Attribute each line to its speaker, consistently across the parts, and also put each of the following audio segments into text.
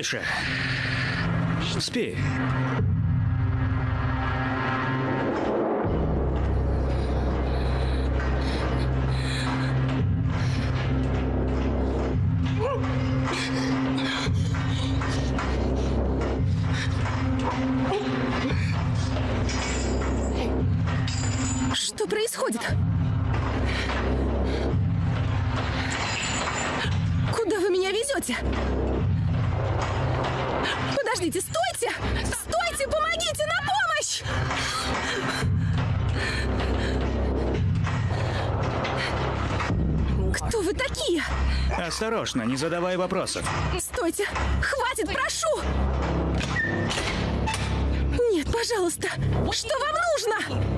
Speaker 1: Тише. Спи. Осторожно, не задавай вопросов.
Speaker 2: Стойте! Хватит, прошу! Нет, пожалуйста! Что вам нужно?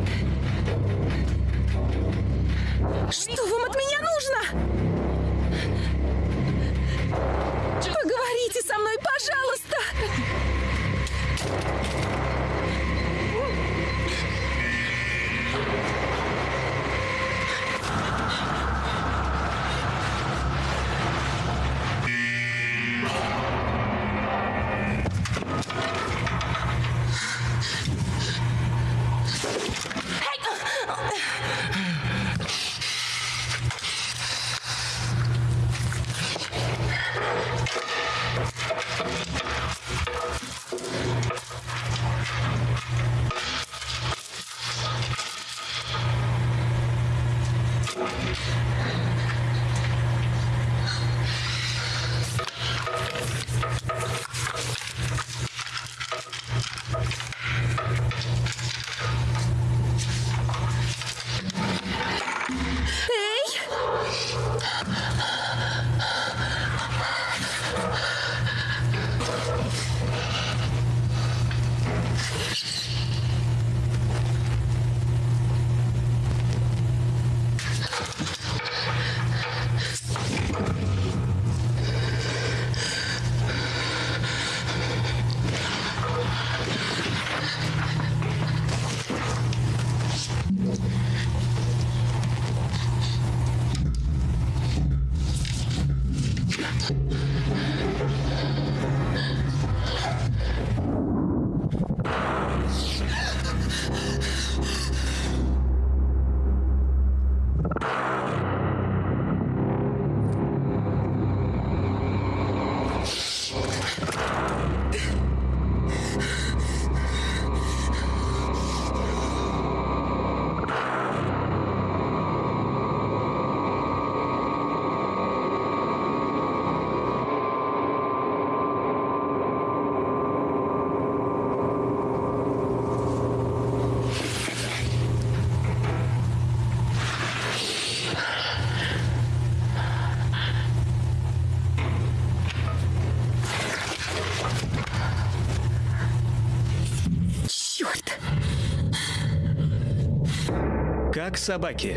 Speaker 1: Как собаки.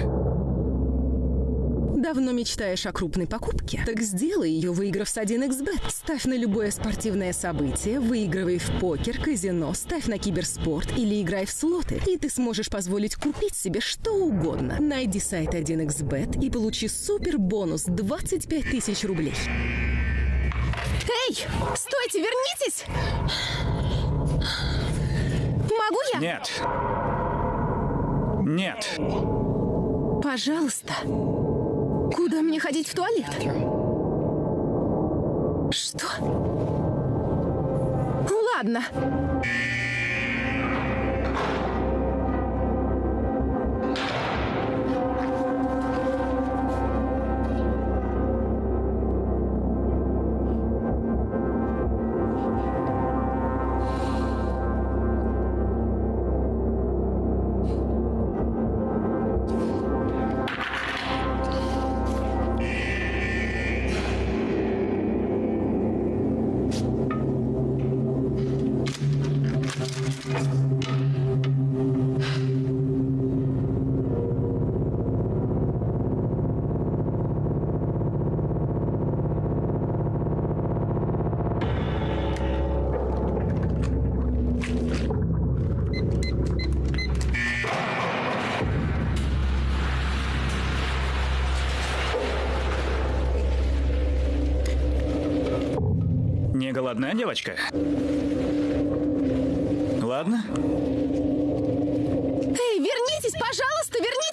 Speaker 2: Давно мечтаешь о крупной покупке? Так сделай ее, выиграв с 1xbet. Ставь на любое спортивное событие, выигрывай в покер, казино, ставь на киберспорт или играй в слоты, и ты сможешь позволить купить себе что угодно. Найди сайт 1xbet и получи супер бонус 25 тысяч рублей. Эй! Стойте, вернитесь! Могу я?
Speaker 1: Нет. Нет.
Speaker 2: Пожалуйста. Куда мне ходить в туалет? Что? Ну ладно.
Speaker 1: Голодна девочка? Ладно.
Speaker 2: Эй, вернитесь, пожалуйста, вернитесь,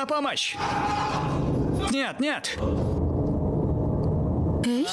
Speaker 1: На помощь! Нет, нет!
Speaker 2: Эй?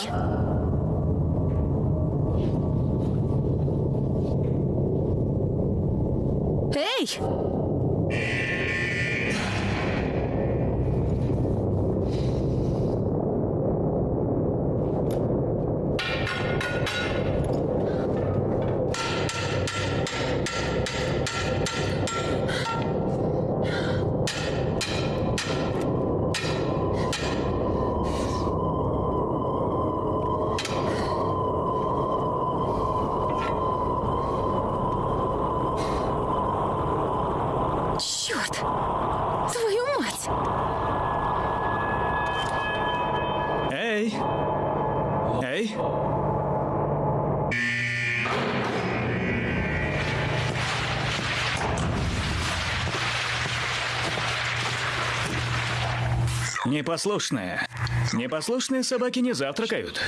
Speaker 1: Непослушные. Непослушные собаки не завтракают.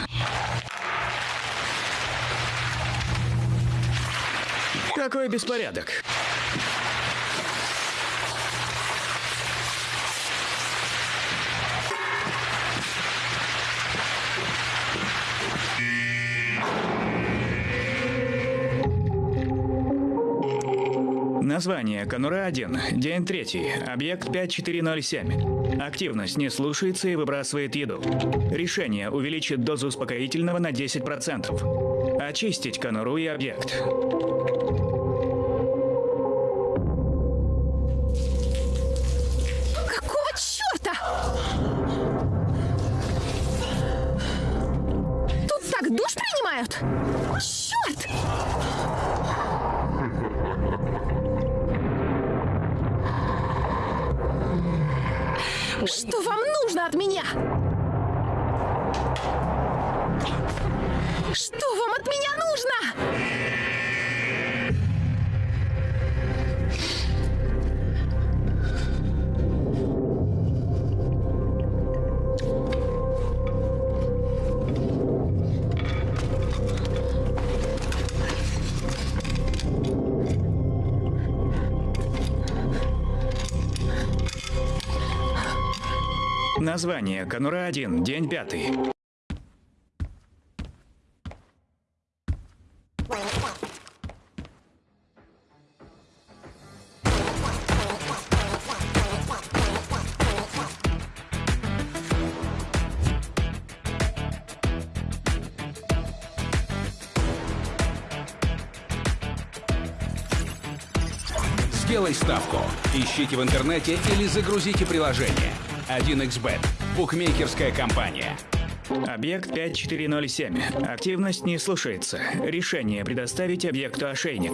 Speaker 1: Какой беспорядок. Название Конура-1. День третий. Объект 5407. Активность не слушается и выбрасывает еду. Решение увеличит дозу успокоительного на 10%. Очистить Конуру и объект. Название Конура-1. День пятый.
Speaker 3: Сделай ставку. Ищите в интернете или загрузите приложение. 1xbet. Букмекерская компания.
Speaker 1: Объект 5407. Активность не слушается. Решение предоставить объекту ошейник.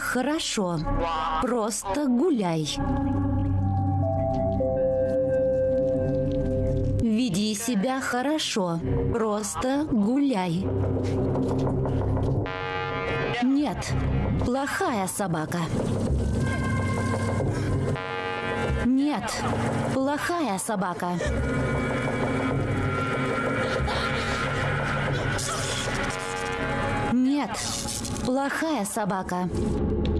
Speaker 4: Хорошо. Просто гуляй. Веди себя хорошо. Просто гуляй. Нет, плохая собака. Нет, плохая собака. Нет, плохая собака.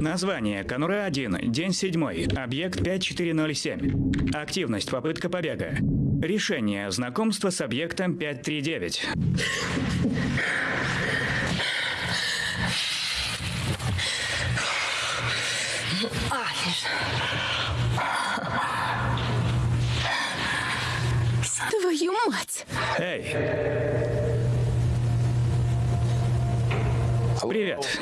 Speaker 1: Название. Конура-1. День 7. Объект 5407. Активность. Попытка побега. Решение. Знакомство с объектом 539.
Speaker 2: Твою мать!
Speaker 1: Эй! Привет.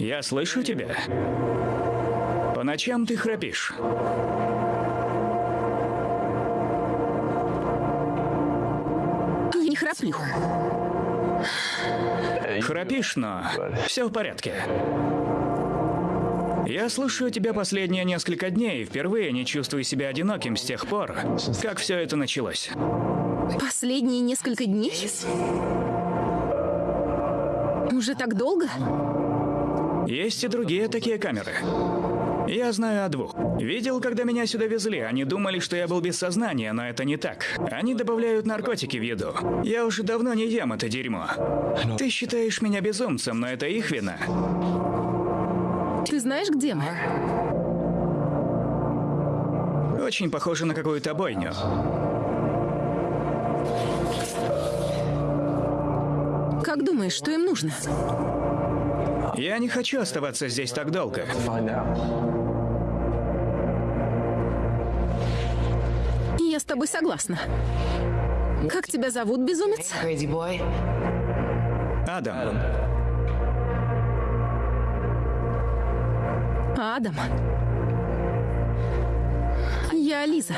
Speaker 1: Я слышу тебя. По ночам ты храпишь.
Speaker 2: Я не храплю.
Speaker 1: Храпишь, но все в порядке. Я слушаю тебя последние несколько дней и впервые не чувствую себя одиноким с тех пор, как все это началось.
Speaker 2: Последние несколько дней? Уже так долго?
Speaker 1: Есть и другие такие камеры. Я знаю о двух. Видел, когда меня сюда везли. Они думали, что я был без сознания, но это не так. Они добавляют наркотики в еду. Я уже давно не ем это дерьмо. Ты считаешь меня безумцем, но это их вина.
Speaker 2: Ты знаешь, где мы?
Speaker 1: Очень похоже на какую-то бойню.
Speaker 2: Как думаешь, что им нужно?
Speaker 1: Я не хочу оставаться здесь так долго.
Speaker 2: Я с тобой согласна. Как тебя зовут, безумец?
Speaker 1: Адам,
Speaker 2: Адам. Я Лиза.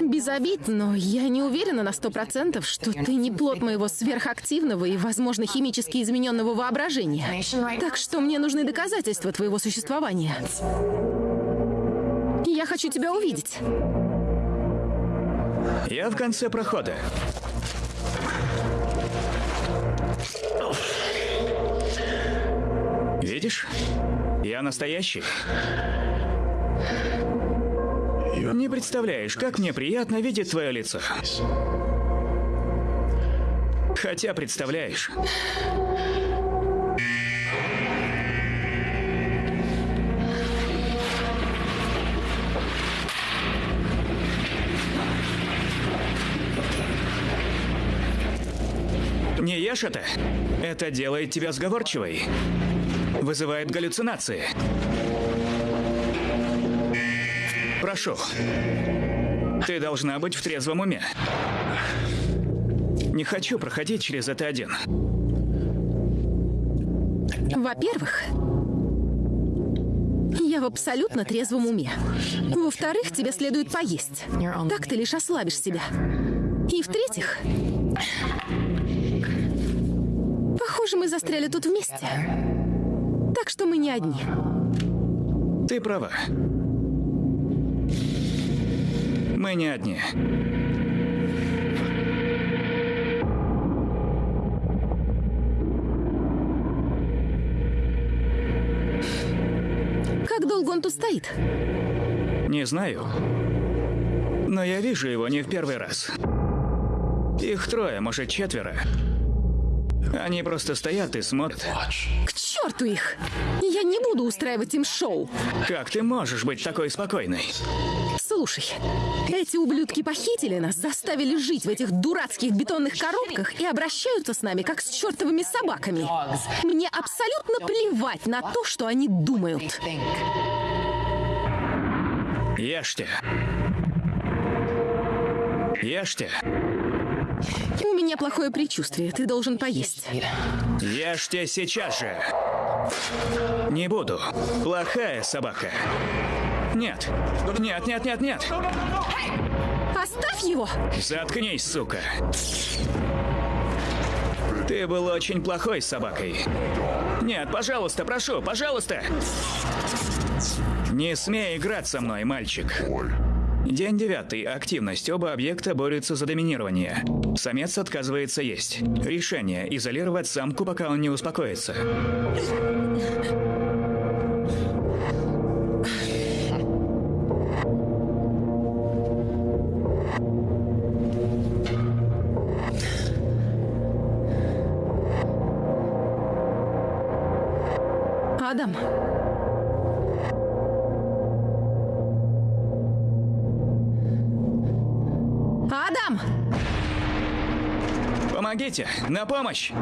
Speaker 2: Без обид, но я не уверена на сто процентов, что ты не плод моего сверхактивного и, возможно, химически измененного воображения. Так что мне нужны доказательства твоего существования. Я хочу тебя увидеть.
Speaker 1: я в конце прохода. Видишь? Я настоящий. Не представляешь, как мне приятно видеть твое лицо. Хотя представляешь. Не ешь это. Это делает тебя сговорчивой. Вызывает галлюцинации. Прошу. Ты должна быть в трезвом уме. Не хочу проходить через это один.
Speaker 2: Во-первых, я в абсолютно трезвом уме. Во-вторых, тебе следует поесть. Так ты лишь ослабишь себя. И в-третьих, похоже, мы застряли тут вместе. Что мы не одни.
Speaker 1: Ты права. Мы не одни.
Speaker 2: Как долго он тут стоит?
Speaker 1: Не знаю. Но я вижу его не в первый раз. Их трое, может, четверо. Они просто стоят и смотрят.
Speaker 2: К черту их! Я не буду устраивать им шоу.
Speaker 1: Как ты можешь быть такой спокойной?
Speaker 2: Слушай, эти ублюдки похитили нас, заставили жить в этих дурацких бетонных коробках и обращаются с нами, как с чертовыми собаками. Мне абсолютно плевать на то, что они думают.
Speaker 1: Ешьте. Ешьте.
Speaker 2: У меня плохое предчувствие, ты должен поесть.
Speaker 1: Ешьте сейчас же. Не буду. Плохая собака. Нет. Нет, нет, нет, нет.
Speaker 2: Оставь его!
Speaker 1: Заткнись, сука. Ты был очень плохой собакой. Нет, пожалуйста, прошу, пожалуйста. Не смей играть со мной, мальчик. День девятый. Активность. Оба объекта борются за доминирование. Самец отказывается есть. Решение. Изолировать самку, пока он не успокоится.
Speaker 2: Адам.
Speaker 1: Помогите! На помощь!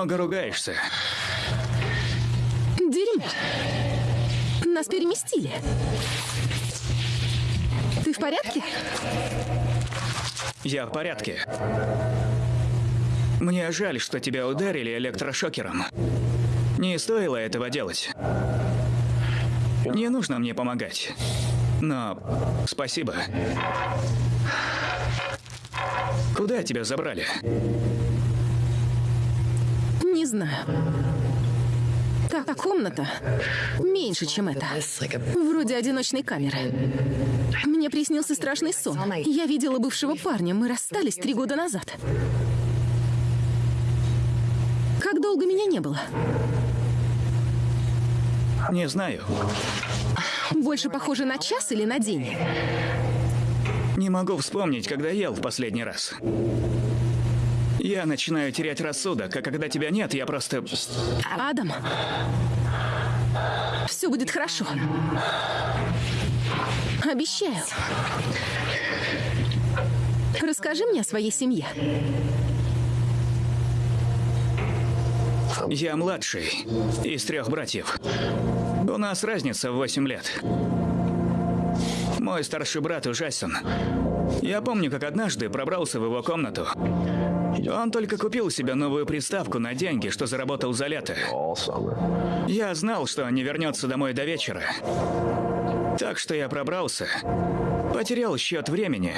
Speaker 1: Много ругаешься.
Speaker 2: Дерьмо! Нас переместили. Ты в порядке?
Speaker 1: Я в порядке. Мне жаль, что тебя ударили электрошокером. Не стоило этого делать. Не нужно мне помогать. Но спасибо. Куда тебя забрали?
Speaker 2: Знаю. Та комната меньше, чем это. Вроде одиночной камеры. Мне приснился страшный сон. Я видела бывшего парня. Мы расстались три года назад. Как долго меня не было?
Speaker 1: Не знаю.
Speaker 2: Больше похоже на час или на день?
Speaker 1: Не могу вспомнить, когда ел в последний раз. Я начинаю терять рассудок, а когда тебя нет, я просто...
Speaker 2: Адам, все будет хорошо. Обещаю. Расскажи мне о своей семье.
Speaker 1: Я младший из трех братьев. У нас разница в 8 лет. Мой старший брат ужасен. Я помню, как однажды пробрался в его комнату. Он только купил себе новую приставку на деньги, что заработал за лето. Я знал, что он не вернется домой до вечера. Так что я пробрался, потерял счет времени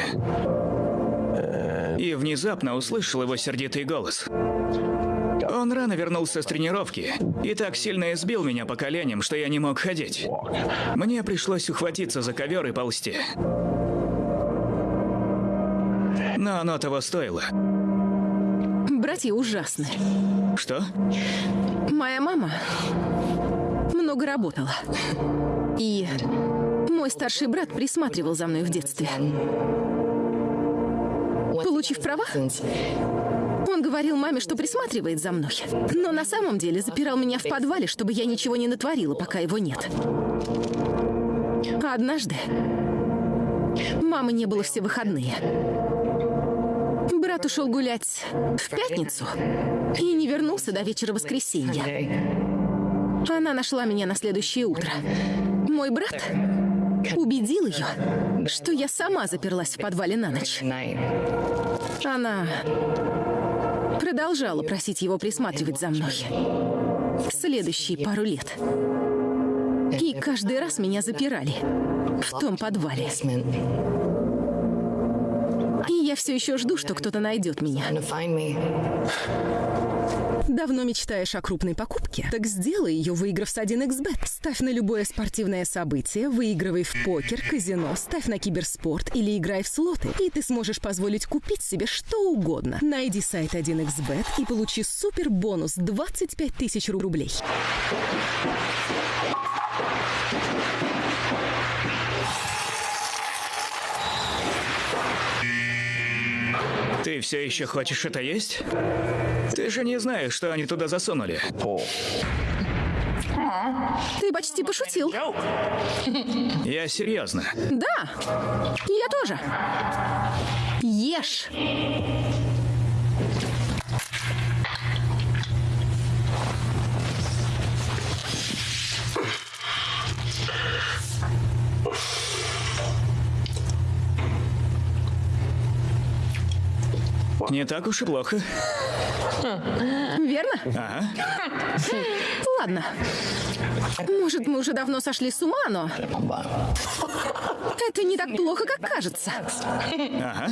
Speaker 1: и внезапно услышал его сердитый голос. Он рано вернулся с тренировки и так сильно избил меня по коленям, что я не мог ходить. Мне пришлось ухватиться за ковер и ползти. Но оно того стоило.
Speaker 2: Братья ужасны.
Speaker 1: Что?
Speaker 2: Моя мама много работала. И мой старший брат присматривал за мной в детстве. Получив права, он говорил маме, что присматривает за мной. Но на самом деле запирал меня в подвале, чтобы я ничего не натворила, пока его нет. А однажды мамы не было все выходные. Брат ушел гулять в пятницу и не вернулся до вечера воскресенья. Она нашла меня на следующее утро. Мой брат убедил ее, что я сама заперлась в подвале на ночь. Она продолжала просить его присматривать за мной. Следующие пару лет. И каждый раз меня запирали в том подвале. Я все еще жду, что кто-то найдет меня. Давно мечтаешь о крупной покупке? Так сделай ее, выиграв с 1xbet. Ставь на любое спортивное событие, выигрывай в покер, казино, ставь на киберспорт или играй в слоты. И ты сможешь позволить купить себе что угодно. Найди сайт 1xbet и получи супер бонус 25 тысяч рублей.
Speaker 1: Ты все еще хочешь это есть? Ты же не знаешь, что они туда засунули.
Speaker 2: Ты почти пошутил.
Speaker 1: Я серьезно.
Speaker 2: Да, я тоже. Ешь.
Speaker 1: Не так уж и плохо.
Speaker 2: Верно?
Speaker 1: Ага.
Speaker 2: Ладно. Может, мы уже давно сошли с ума, но... Это не так плохо, как кажется.
Speaker 1: Ага.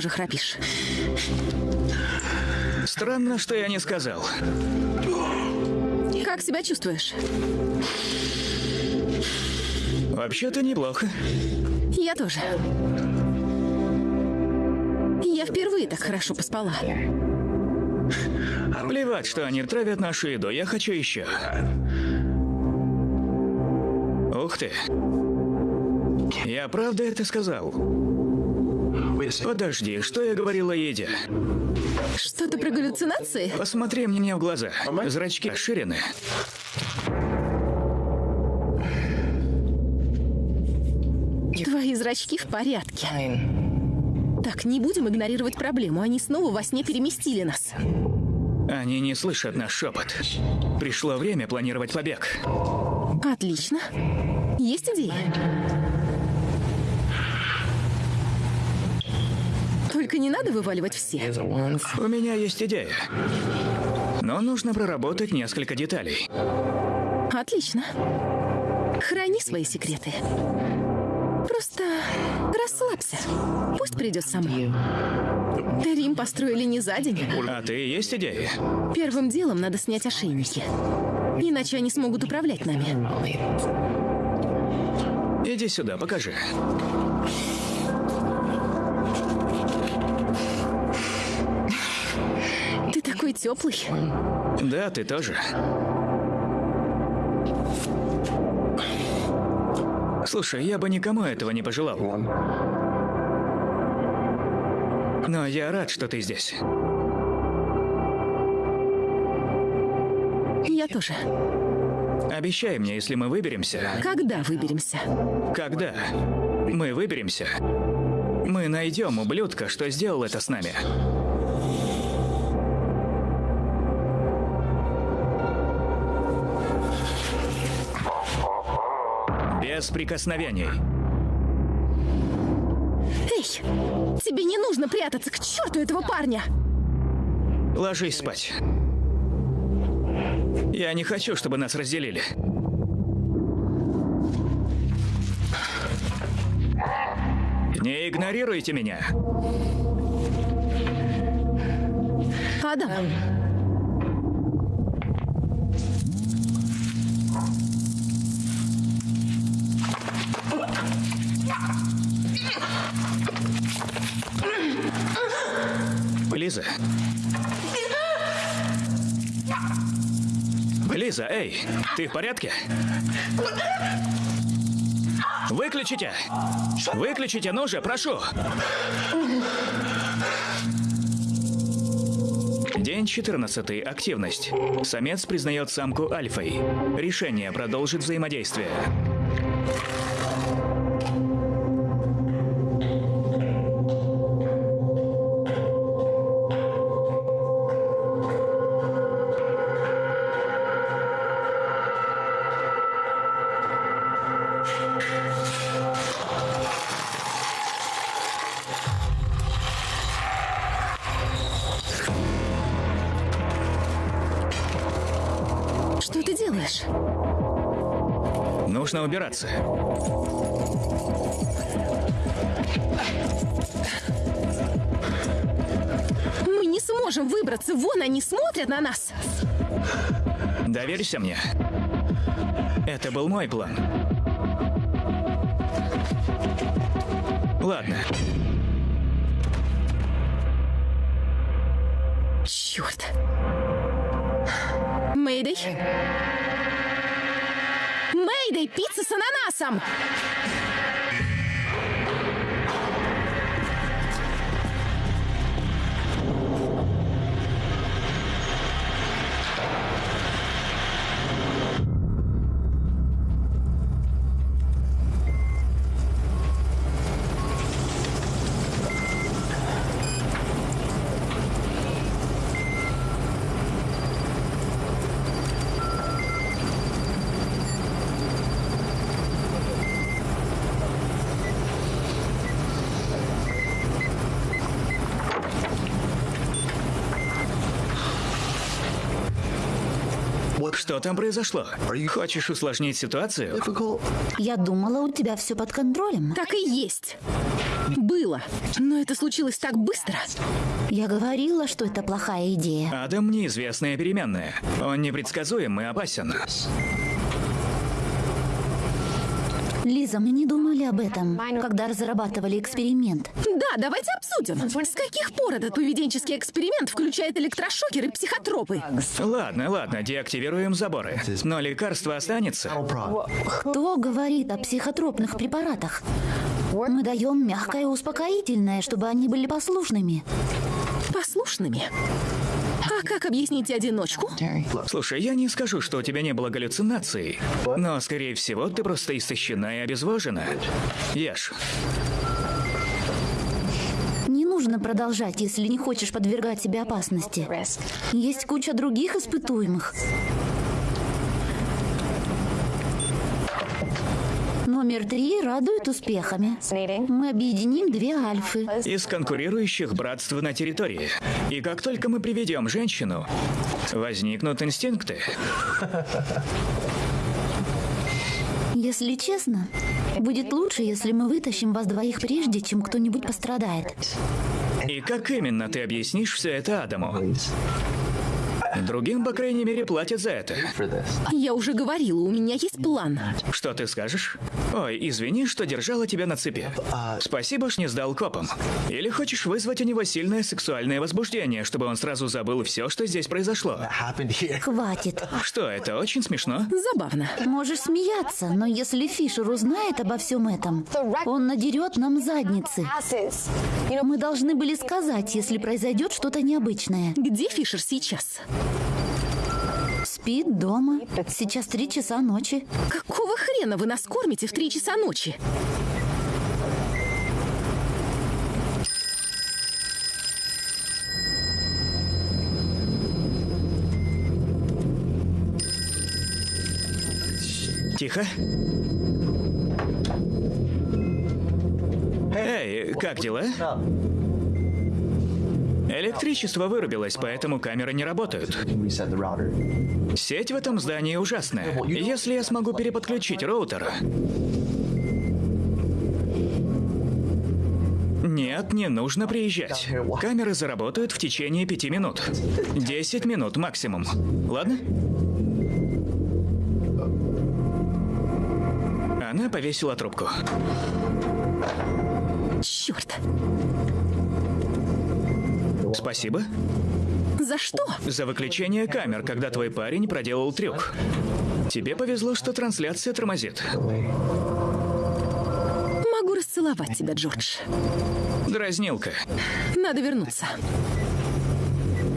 Speaker 2: Тоже храпишь.
Speaker 1: Странно, что я не сказал.
Speaker 2: Как себя чувствуешь?
Speaker 1: Вообще-то неплохо.
Speaker 2: Я тоже. Я впервые так хорошо поспала.
Speaker 1: Плевать, что они травят нашу еду. Я хочу еще. Ух ты. Я правда это сказал? Подожди, что я говорил о еде?
Speaker 2: Что-то про галлюцинации?
Speaker 1: Посмотри мне в глаза. Зрачки расширены.
Speaker 2: Твои зрачки в порядке. Так, не будем игнорировать проблему. Они снова во сне переместили нас.
Speaker 1: Они не слышат наш шепот. Пришло время планировать побег.
Speaker 2: Отлично. Есть идеи? Только не надо вываливать все.
Speaker 1: У меня есть идея. Но нужно проработать несколько деталей.
Speaker 2: Отлично. Храни свои секреты. Просто расслабься. Пусть придет сама. Рим построили не за день.
Speaker 1: А ты есть идеи?
Speaker 2: Первым делом надо снять ошейники. Иначе они смогут управлять нами.
Speaker 1: Иди сюда, покажи.
Speaker 2: Теплый.
Speaker 1: Да, ты тоже. Слушай, я бы никому этого не пожелал. Но я рад, что ты здесь.
Speaker 2: Я тоже.
Speaker 1: Обещай мне, если мы выберемся.
Speaker 2: Когда выберемся?
Speaker 1: Когда мы выберемся, мы найдем ублюдка, что сделал это с нами. Без прикосновений.
Speaker 2: Эй, тебе не нужно прятаться к черту этого парня.
Speaker 1: Ложись спать. Я не хочу, чтобы нас разделили. Не игнорируйте меня.
Speaker 2: Адам,
Speaker 1: Лиза. Лиза, эй, ты в порядке? Выключите! Выключите, ну же, прошу! День 14. Активность. Самец признает самку альфой. Решение продолжит взаимодействие.
Speaker 2: Делаешь?
Speaker 1: Нужно убираться.
Speaker 2: Мы не сможем выбраться. Вон они смотрят на нас.
Speaker 1: Доверься мне. Это был мой план. Ладно.
Speaker 2: Черт. Мэйдэй. Мэйдэй, пицца с ананасом!
Speaker 1: Что там произошло? Хочешь усложнить ситуацию?
Speaker 4: Я думала, у тебя все под контролем.
Speaker 2: Так и есть. Было. Но это случилось так быстро.
Speaker 4: Я говорила, что это плохая идея.
Speaker 1: Адам неизвестная переменная. Он непредсказуем и опасен.
Speaker 4: Лиза, мы не думали об этом, когда разрабатывали эксперимент.
Speaker 2: Да, давайте обсудим. С каких пор этот поведенческий эксперимент включает электрошокеры и психотропы?
Speaker 1: Ладно, ладно, деактивируем заборы. Но лекарство останется.
Speaker 4: Кто говорит о психотропных препаратах? Мы даем мягкое успокоительное, чтобы они были послушными.
Speaker 2: Послушными. А как объясните одиночку?
Speaker 1: Слушай, я не скажу, что у тебя не было галлюцинаций, но, скорее всего, ты просто истощена и обезвожена. Ешь.
Speaker 4: Не нужно продолжать, если не хочешь подвергать себя опасности. Есть куча других испытуемых. Номер три радует успехами. Мы объединим две альфы.
Speaker 1: Из конкурирующих братств на территории. И как только мы приведем женщину, возникнут инстинкты.
Speaker 4: Если честно, будет лучше, если мы вытащим вас двоих прежде, чем кто-нибудь пострадает.
Speaker 1: И как именно ты объяснишь все это Адаму? Другим, по крайней мере, платят за это.
Speaker 2: Я уже говорила, у меня есть план.
Speaker 1: Что ты скажешь? Ой, извини, что держала тебя на цепи. Спасибо, ж не сдал копам. Или хочешь вызвать у него сильное сексуальное возбуждение, чтобы он сразу забыл все, что здесь произошло?
Speaker 4: Хватит.
Speaker 1: Что, это очень смешно?
Speaker 2: Забавно.
Speaker 4: Можешь смеяться, но если Фишер узнает обо всем этом, он надерет нам задницы. Мы должны были сказать, если произойдет что-то необычное.
Speaker 2: Где Фишер сейчас?
Speaker 4: Спит дома. Сейчас три часа ночи.
Speaker 2: Какого хрена вы нас кормите в три часа ночи?
Speaker 1: Тихо. Эй, как дела? Электричество вырубилось, поэтому камеры не работают. Сеть в этом здании ужасная. Если я смогу переподключить роутер... Нет, не нужно приезжать. Камеры заработают в течение пяти минут. Десять минут максимум. Ладно? Она повесила трубку.
Speaker 2: Черт.
Speaker 1: Спасибо.
Speaker 2: За что?
Speaker 1: За выключение камер, когда твой парень проделал трюк. Тебе повезло, что трансляция тормозит.
Speaker 2: поцеловать тебя, Джордж.
Speaker 1: Дразнилка.
Speaker 2: Надо вернуться.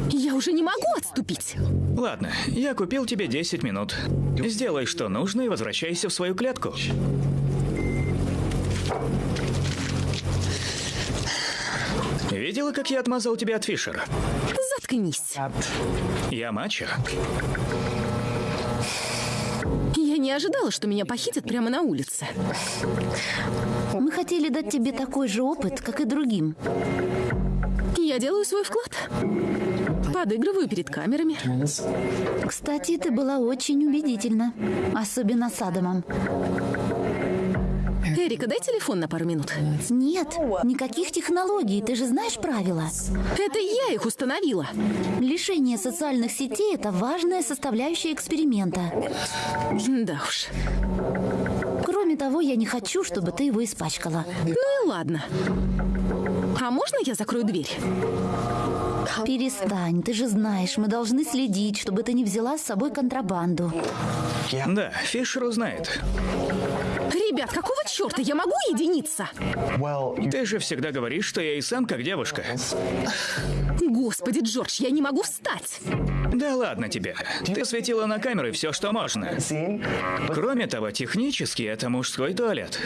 Speaker 2: Я уже не могу отступить.
Speaker 1: Ладно, я купил тебе 10 минут. Сделай, что нужно, и возвращайся в свою клетку. Видела, как я отмазал тебя от Фишера?
Speaker 2: Заткнись.
Speaker 1: Я мачо.
Speaker 2: Я не ожидала, что меня похитят прямо на улице.
Speaker 4: Мы хотели дать тебе такой же опыт, как и другим.
Speaker 2: Я делаю свой вклад. Подыгрываю перед камерами.
Speaker 4: Кстати, ты была очень убедительна. Особенно с Адамом.
Speaker 2: Эрика, дай телефон на пару минут.
Speaker 4: Нет, никаких технологий, ты же знаешь правила.
Speaker 2: Это я их установила.
Speaker 4: Лишение социальных сетей – это важная составляющая эксперимента.
Speaker 2: Да уж.
Speaker 4: Кроме того, я не хочу, чтобы ты его испачкала.
Speaker 2: Ну и ладно. А можно я закрою дверь?
Speaker 4: Перестань, ты же знаешь, мы должны следить, чтобы ты не взяла с собой контрабанду.
Speaker 1: Да, Фишер узнает.
Speaker 2: Ребят, какого черта? Я могу единиться?
Speaker 1: Ты же всегда говоришь, что я и сам как девушка.
Speaker 2: Господи, Джордж, я не могу встать.
Speaker 1: Да ладно тебе. Ты светила на камеры все, что можно. Кроме того, технически это мужской туалет.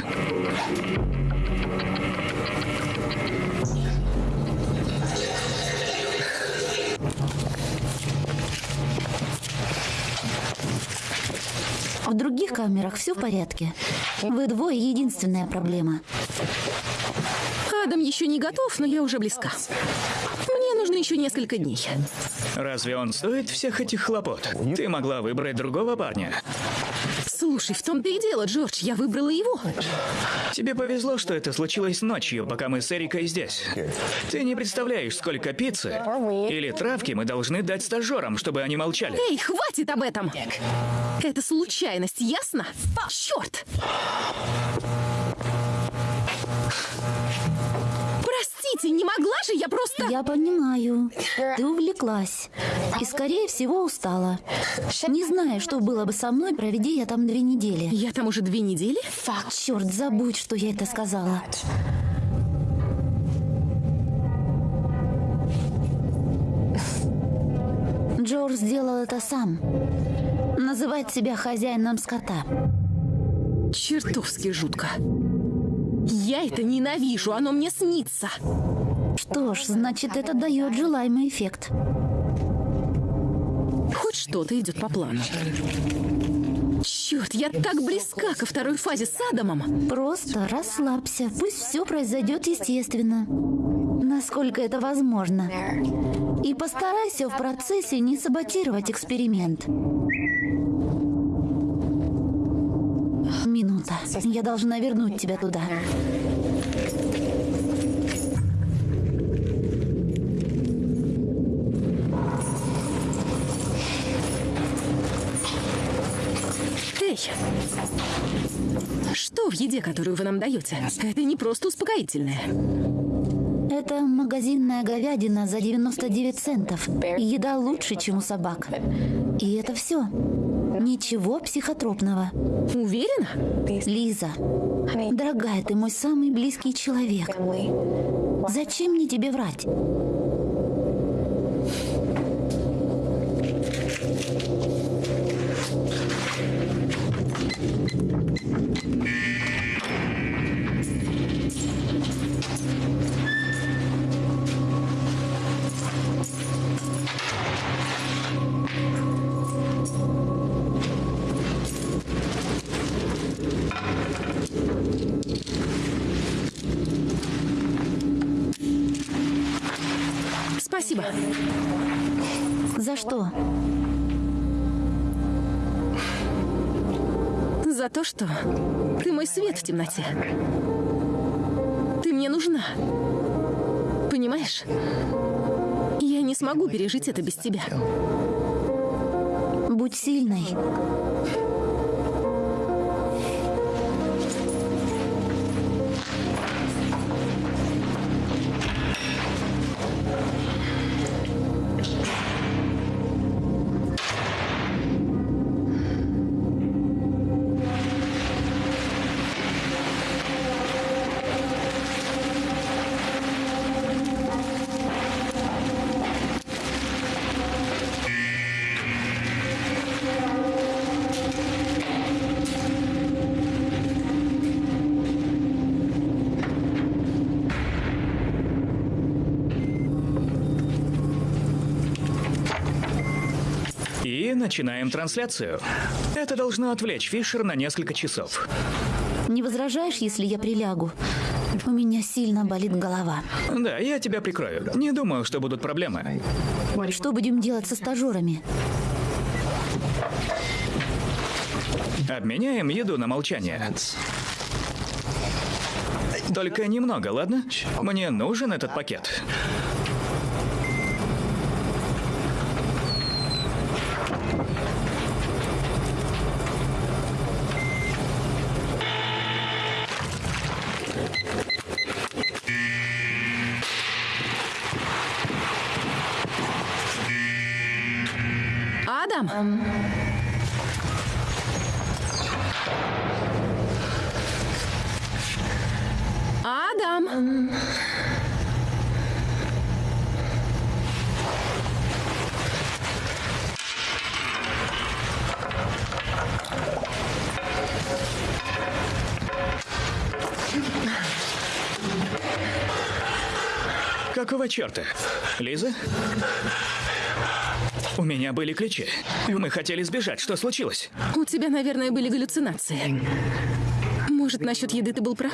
Speaker 4: Других камерах все в порядке. Вы двое единственная проблема.
Speaker 2: Адам еще не готов, но я уже близка. Мне нужно еще несколько дней.
Speaker 1: Разве он стоит всех этих хлопот? Ты могла выбрать другого парня.
Speaker 2: Слушай, в том-то и дело, Джордж, я выбрала его.
Speaker 1: Тебе повезло, что это случилось ночью, пока мы с Эрикой здесь. Ты не представляешь, сколько пиццы или травки мы должны дать стажерам, чтобы они молчали.
Speaker 2: Эй, хватит об этом! Это случайность, ясно? Черт! Простите, не могла же я просто...
Speaker 4: Я понимаю. Ты увлеклась. И, скорее всего, устала. Не знаю, что было бы со мной, проведи я там две недели.
Speaker 2: Я там уже две недели?
Speaker 4: Черт, забудь, что я это сказала. Джордж сделал это сам. Называть себя хозяином скота.
Speaker 2: Чертовски жутко. Я это ненавижу, оно мне снится.
Speaker 4: Что ж, значит, это дает желаемый эффект.
Speaker 2: Хоть что-то идет по плану. Черт, я так близка ко второй фазе с Адамом.
Speaker 4: Просто расслабься. Пусть все произойдет естественно. Насколько это возможно. И постарайся в процессе не саботировать эксперимент. Минута. Я должна вернуть тебя туда.
Speaker 2: Эй! Что в еде, которую вы нам даете? Это не просто успокоительное.
Speaker 4: Это магазинная говядина за 99 центов. Еда лучше, чем у собак. И это все. Ничего психотропного.
Speaker 2: Уверена?
Speaker 4: Лиза, дорогая, ты мой самый близкий человек. Зачем мне тебе врать?
Speaker 2: То, что ты мой свет в темноте. Ты мне нужна. Понимаешь? Я не смогу пережить это без тебя.
Speaker 4: Будь сильной.
Speaker 1: Начинаем трансляцию. Это должно отвлечь Фишер на несколько часов.
Speaker 4: Не возражаешь, если я прилягу? У меня сильно болит голова.
Speaker 1: Да, я тебя прикрою. Не думаю, что будут проблемы.
Speaker 4: Что будем делать со стажерами?
Speaker 1: Обменяем еду на молчание. Только немного, ладно? Мне нужен этот пакет. Какого черта? Лиза? У меня были ключи. Мы хотели сбежать. Что случилось?
Speaker 2: У тебя, наверное, были галлюцинации. Может, насчет еды ты был прав?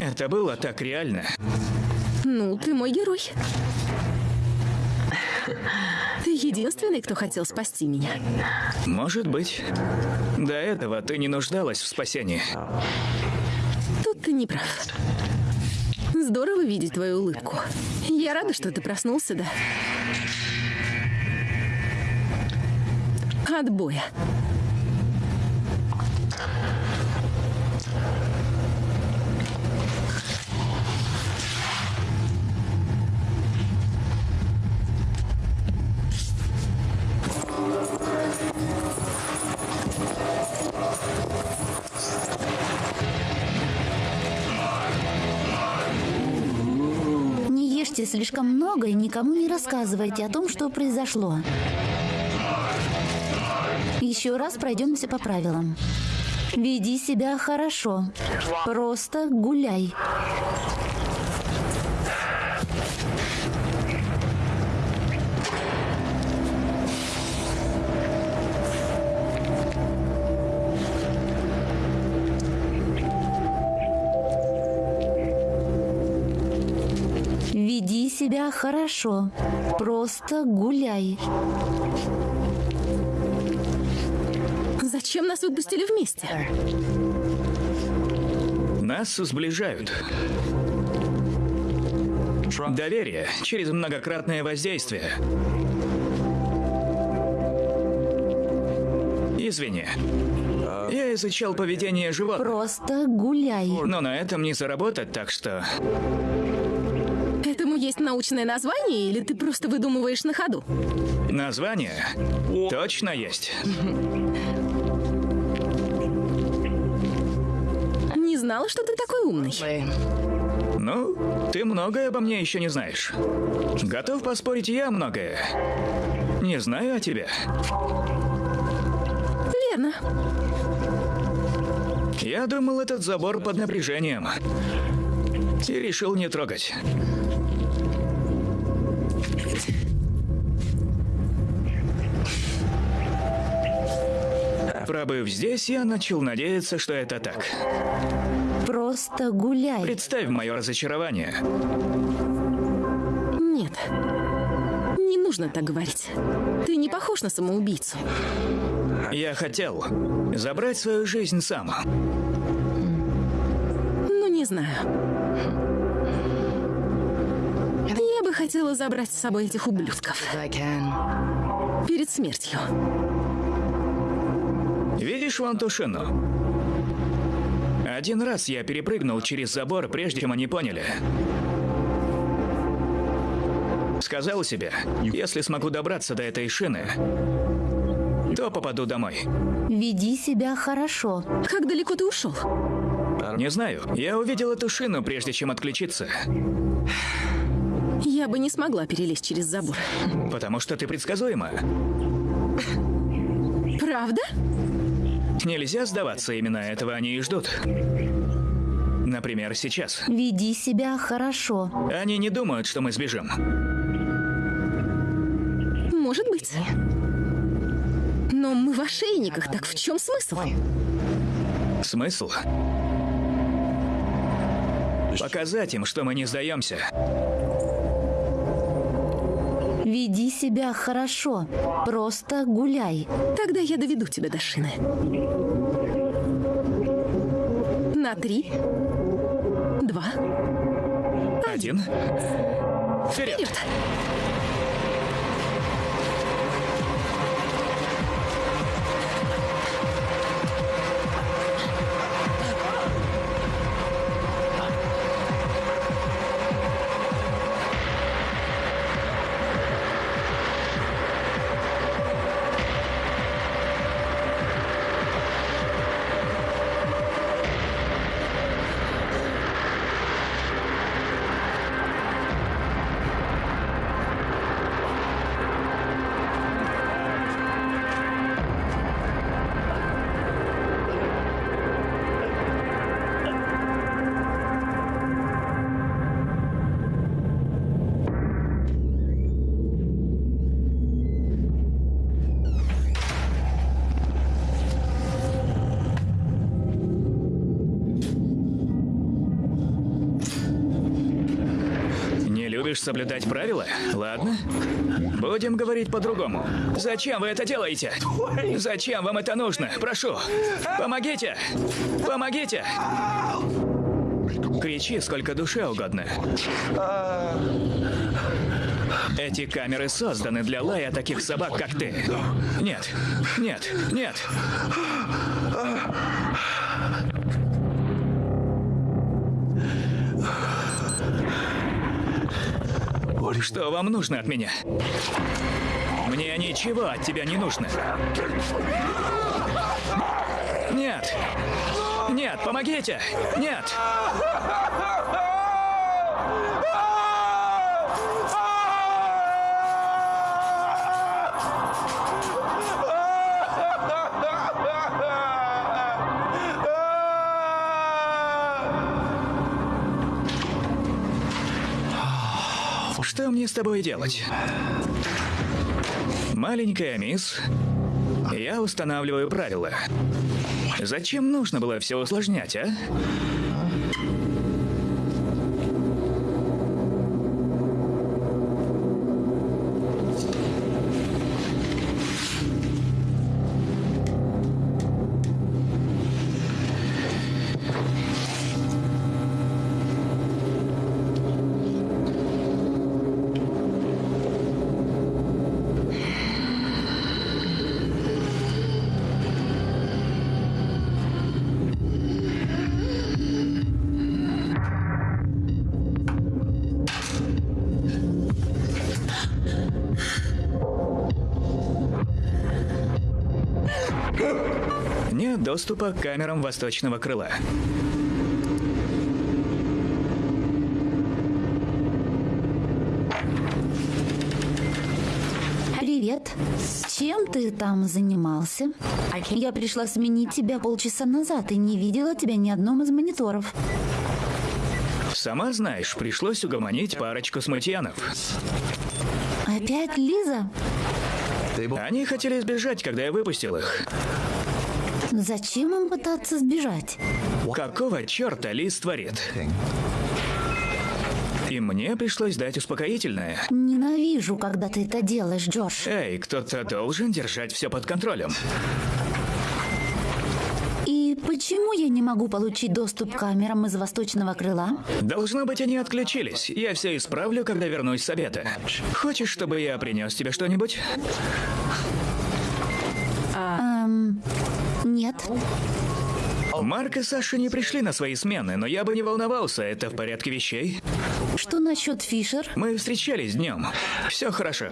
Speaker 1: Это было так реально.
Speaker 2: Ну, ты мой герой. Единственный, кто хотел спасти меня.
Speaker 1: Может быть. До этого ты не нуждалась в спасении.
Speaker 2: Тут ты не прав. Здорово видеть твою улыбку. Я рада, что ты проснулся, да. Отбоя.
Speaker 4: Ешьте слишком много и никому не рассказывайте о том, что произошло. Еще раз пройдемся по правилам. Веди себя хорошо. Просто гуляй. Хорошо. Просто гуляй.
Speaker 2: Зачем нас выпустили вместе?
Speaker 1: Нас сближают. Доверие через многократное воздействие. Извини. Я изучал поведение животных,
Speaker 4: Просто гуляй.
Speaker 1: но на этом не заработать, так что...
Speaker 2: Есть научное название, или ты просто выдумываешь на ходу?
Speaker 1: Название точно есть.
Speaker 2: Не знала, что ты такой умный.
Speaker 1: Ну, ты многое обо мне еще не знаешь. Готов поспорить я многое. Не знаю о тебе.
Speaker 2: Верно.
Speaker 1: Я думал, этот забор под напряжением. И решил не трогать. Пробыв здесь, я начал надеяться, что это так.
Speaker 4: Просто гуляй.
Speaker 1: Представь мое разочарование.
Speaker 2: Нет. Не нужно так говорить. Ты не похож на самоубийцу.
Speaker 1: Я хотел забрать свою жизнь сам.
Speaker 2: Ну, не знаю. Я бы хотела забрать с собой этих ублюдков перед смертью.
Speaker 1: Видишь вон ту шину? Один раз я перепрыгнул через забор, прежде чем они поняли. Сказал себе, если смогу добраться до этой шины, то попаду домой.
Speaker 4: Веди себя хорошо.
Speaker 2: Как далеко ты ушел?
Speaker 1: Не знаю, я увидел эту шину, прежде чем отключиться.
Speaker 2: Я бы не смогла перелезть через забор.
Speaker 1: Потому что ты предсказуема.
Speaker 2: Правда?
Speaker 1: Нельзя сдаваться, именно этого они и ждут. Например, сейчас.
Speaker 4: Веди себя хорошо.
Speaker 1: Они не думают, что мы сбежим.
Speaker 2: Может быть. Но мы в ошейниках, так в чем смысл?
Speaker 1: Смысл? Показать им, что мы не сдаемся.
Speaker 4: Веди себя хорошо. Просто гуляй.
Speaker 2: Тогда я доведу тебя до шины. На три. Два.
Speaker 1: Один. Вперед!
Speaker 2: Вперед!
Speaker 1: Любишь соблюдать правила? Ладно. Будем говорить по-другому. Зачем вы это делаете? Зачем вам это нужно? Прошу, помогите! Помогите! Кричи сколько душе угодно. Эти камеры созданы для лая таких собак, как ты. Нет, нет, нет. Что вам нужно от меня? Мне ничего от тебя не нужно. Нет. Нет, помогите. Нет. Тобой делать? Маленькая мисс, я устанавливаю правила. Зачем нужно было все усложнять, а? Доступа к камерам восточного крыла.
Speaker 4: Привет. Чем ты там занимался? Я пришла сменить тебя полчаса назад и не видела тебя ни одном из мониторов.
Speaker 1: Сама знаешь, пришлось угомонить парочку смутьянов.
Speaker 4: Опять Лиза?
Speaker 1: Они хотели сбежать, когда я выпустил их.
Speaker 4: Зачем им пытаться сбежать?
Speaker 1: Какого черта Лиз творит? И мне пришлось дать успокоительное.
Speaker 4: Ненавижу, когда ты это делаешь, Джордж.
Speaker 1: Эй, кто-то должен держать все под контролем.
Speaker 4: И почему я не могу получить доступ к камерам из восточного крыла?
Speaker 1: Должно быть, они отключились. Я все исправлю, когда вернусь с обеда. Хочешь, чтобы я принес тебе что-нибудь?
Speaker 4: Эм, нет.
Speaker 1: Марк и Саша не пришли на свои смены, но я бы не волновался, это в порядке вещей.
Speaker 4: Что насчет Фишер?
Speaker 1: Мы встречались днем. Все хорошо.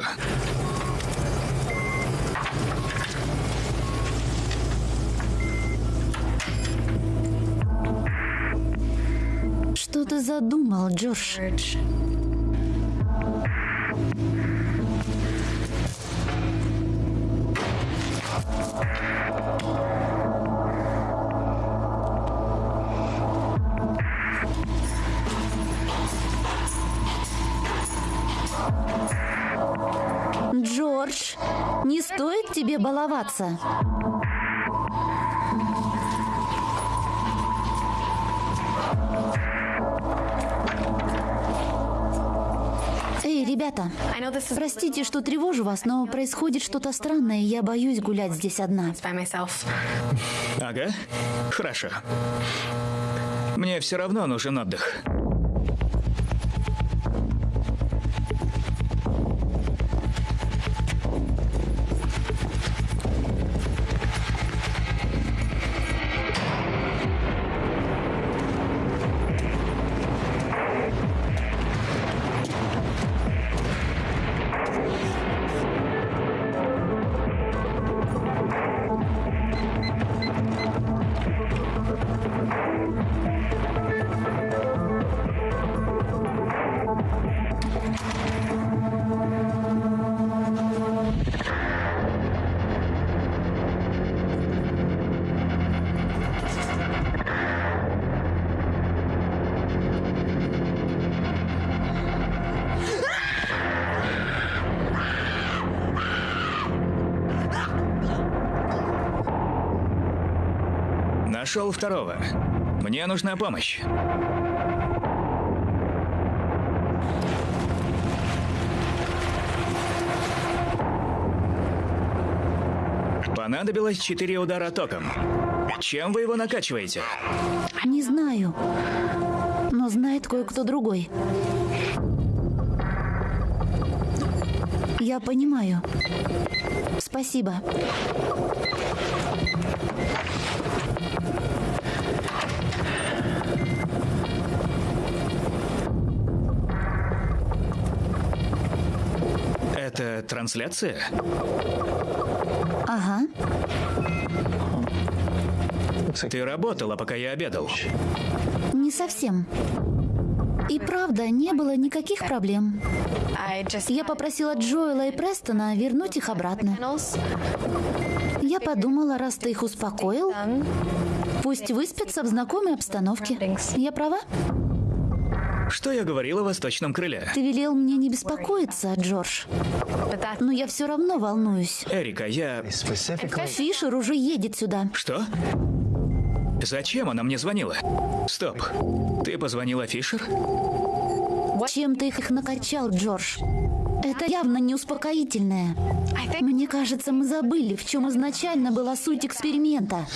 Speaker 4: Что ты задумал, Джордж? Тебе баловаться. Эй, ребята, простите, что тревожу вас, но происходит что-то странное, и я боюсь гулять здесь одна.
Speaker 1: Ага, хорошо. Мне все равно нужен отдых. Нашел второго. Мне нужна помощь. Понадобилось четыре удара током. Чем вы его накачиваете?
Speaker 4: Не знаю, но знает кое-кто другой. Я понимаю. Спасибо.
Speaker 1: Трансляция?
Speaker 4: Ага.
Speaker 1: Ты работала, пока я обедал.
Speaker 4: Не совсем. И правда, не было никаких проблем. Я попросила Джоэла и Престона вернуть их обратно. Я подумала, раз ты их успокоил, пусть выспятся в знакомой обстановке. Я права?
Speaker 1: Что я говорила о восточном крыле?
Speaker 4: Ты велел мне не беспокоиться, Джордж. Но я все равно волнуюсь.
Speaker 1: Эрика, я...
Speaker 4: Фишер уже едет сюда.
Speaker 1: Что? Зачем она мне звонила? Стоп. Ты позвонила Фишер?
Speaker 4: Чем ты их накачал, Джордж? Это явно не успокоительное. Мне кажется, мы забыли, в чем изначально была суть эксперимента.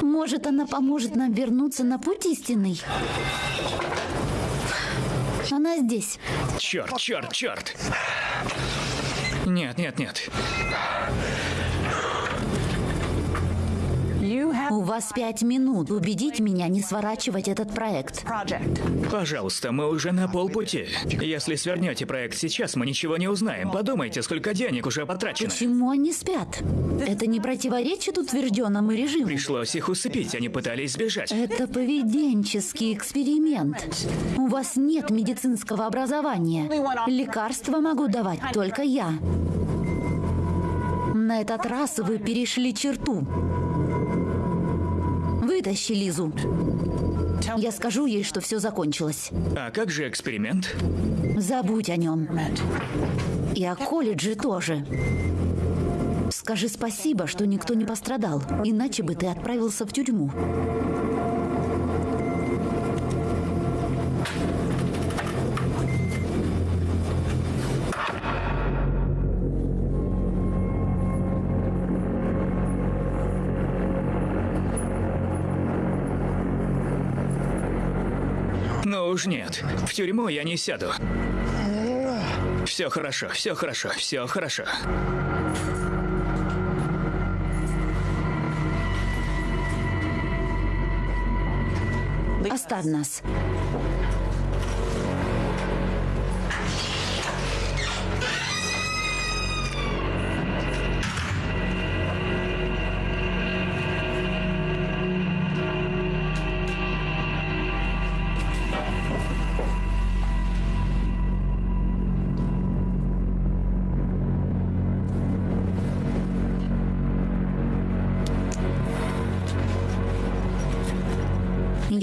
Speaker 4: Может, она поможет нам вернуться на путь истинный? Она здесь.
Speaker 1: Черт, черт, черт. Нет, нет, нет.
Speaker 4: У вас пять минут убедить меня не сворачивать этот проект.
Speaker 1: Пожалуйста, мы уже на полпути. Если свернете проект сейчас, мы ничего не узнаем. Подумайте, сколько денег уже потрачено.
Speaker 4: Почему они спят? Это не противоречит утвержденному режиму.
Speaker 1: Пришлось их усыпить, они пытались сбежать.
Speaker 4: Это поведенческий эксперимент. У вас нет медицинского образования. Лекарства могу давать только я. На этот раз вы перешли черту. Вытащи Лизу. Я скажу ей, что все закончилось.
Speaker 1: А как же эксперимент?
Speaker 4: Забудь о нем. И о колледже тоже. Скажи спасибо, что никто не пострадал, иначе бы ты отправился в тюрьму.
Speaker 1: Уж нет, в тюрьму я не сяду. Все хорошо, все хорошо, все хорошо.
Speaker 4: Оставь нас.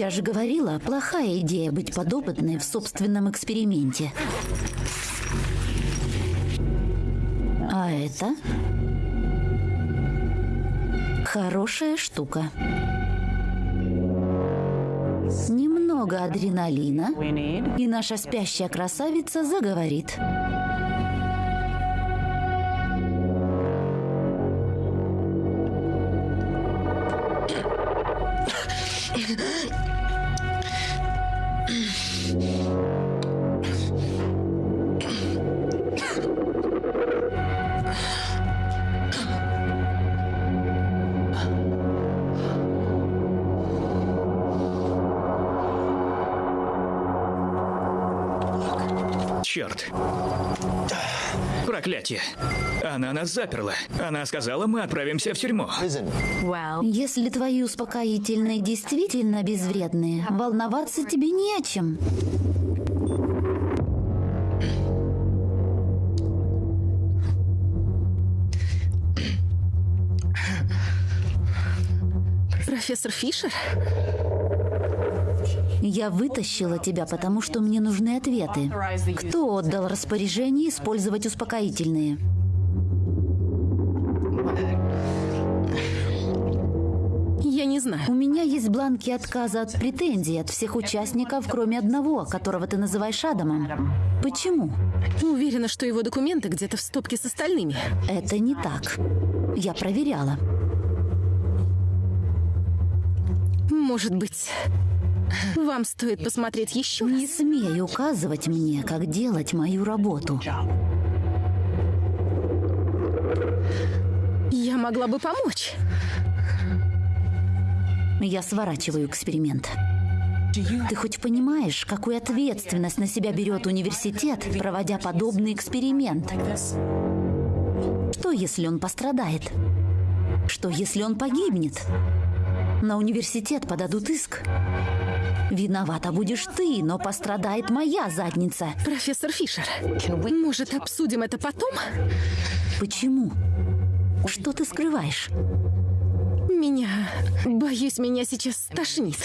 Speaker 4: Я же говорила, плохая идея быть подопытной в собственном эксперименте. А это? Хорошая штука. Немного адреналина, и наша спящая красавица заговорит.
Speaker 1: Проклятие. Она нас заперла. Она сказала, мы отправимся в тюрьму.
Speaker 4: Если твои успокоительные действительно безвредные, волноваться тебе не о чем.
Speaker 2: Профессор Фишер?
Speaker 4: Я вытащила тебя, потому что мне нужны ответы. Кто отдал распоряжение использовать успокоительные?
Speaker 2: Я не знаю.
Speaker 4: У меня есть бланки отказа от претензий от всех участников, кроме одного, которого ты называешь Адамом. Почему?
Speaker 2: Уверена, что его документы где-то в стопке с остальными.
Speaker 4: Это не так. Я проверяла.
Speaker 2: Может быть, вам стоит посмотреть еще
Speaker 4: Не
Speaker 2: раз?
Speaker 4: смей указывать мне, как делать мою работу.
Speaker 2: Я могла бы помочь.
Speaker 4: Я сворачиваю эксперимент. Ты хоть понимаешь, какую ответственность на себя берет университет, проводя подобный эксперимент? Что, если он пострадает? Что, если он погибнет? На университет подадут иск. Виновата будешь ты, но пострадает моя задница.
Speaker 2: Профессор Фишер, может, обсудим это потом?
Speaker 4: Почему? Что ты скрываешь?
Speaker 2: Меня... Боюсь, меня сейчас стошнит.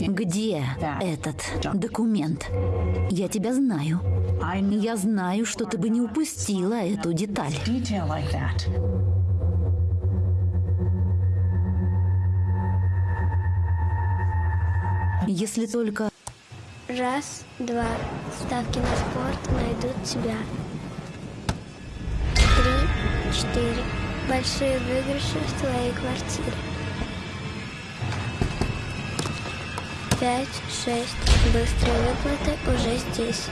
Speaker 4: Где этот документ? Я тебя знаю. Я знаю, что ты бы не упустила эту деталь. Если только...
Speaker 5: Раз, два. Ставки на спорт найдут тебя. Три, четыре. Большие выигрыши в твоей квартире. Пять, шесть. Быстрые выплаты уже здесь.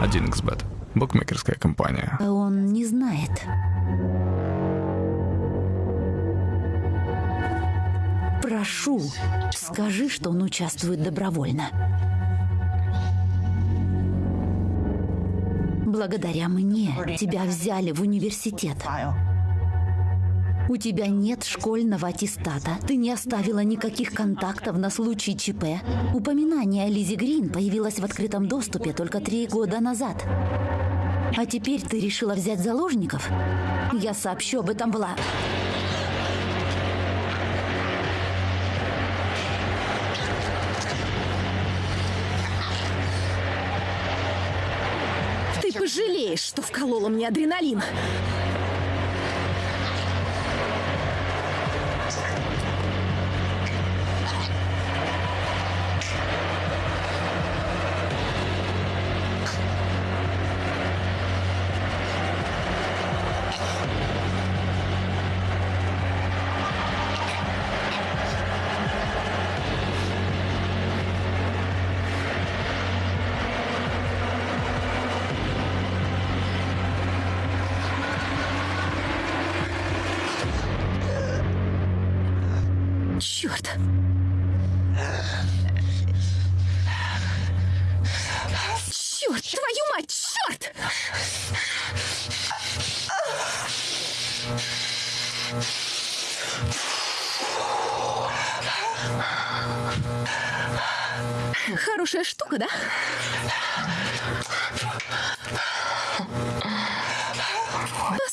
Speaker 6: Один xbet Букмекерская компания.
Speaker 4: Он не знает. Прошу, скажи, что он участвует добровольно. Благодаря мне тебя взяли в университет. У тебя нет школьного аттестата. Ты не оставила никаких контактов на случай ЧП. Упоминание о Лизе Грин появилось в открытом доступе только три года назад. А теперь ты решила взять заложников? Я сообщу об этом Вла...
Speaker 2: Ты пожалеешь, что вколола мне адреналин.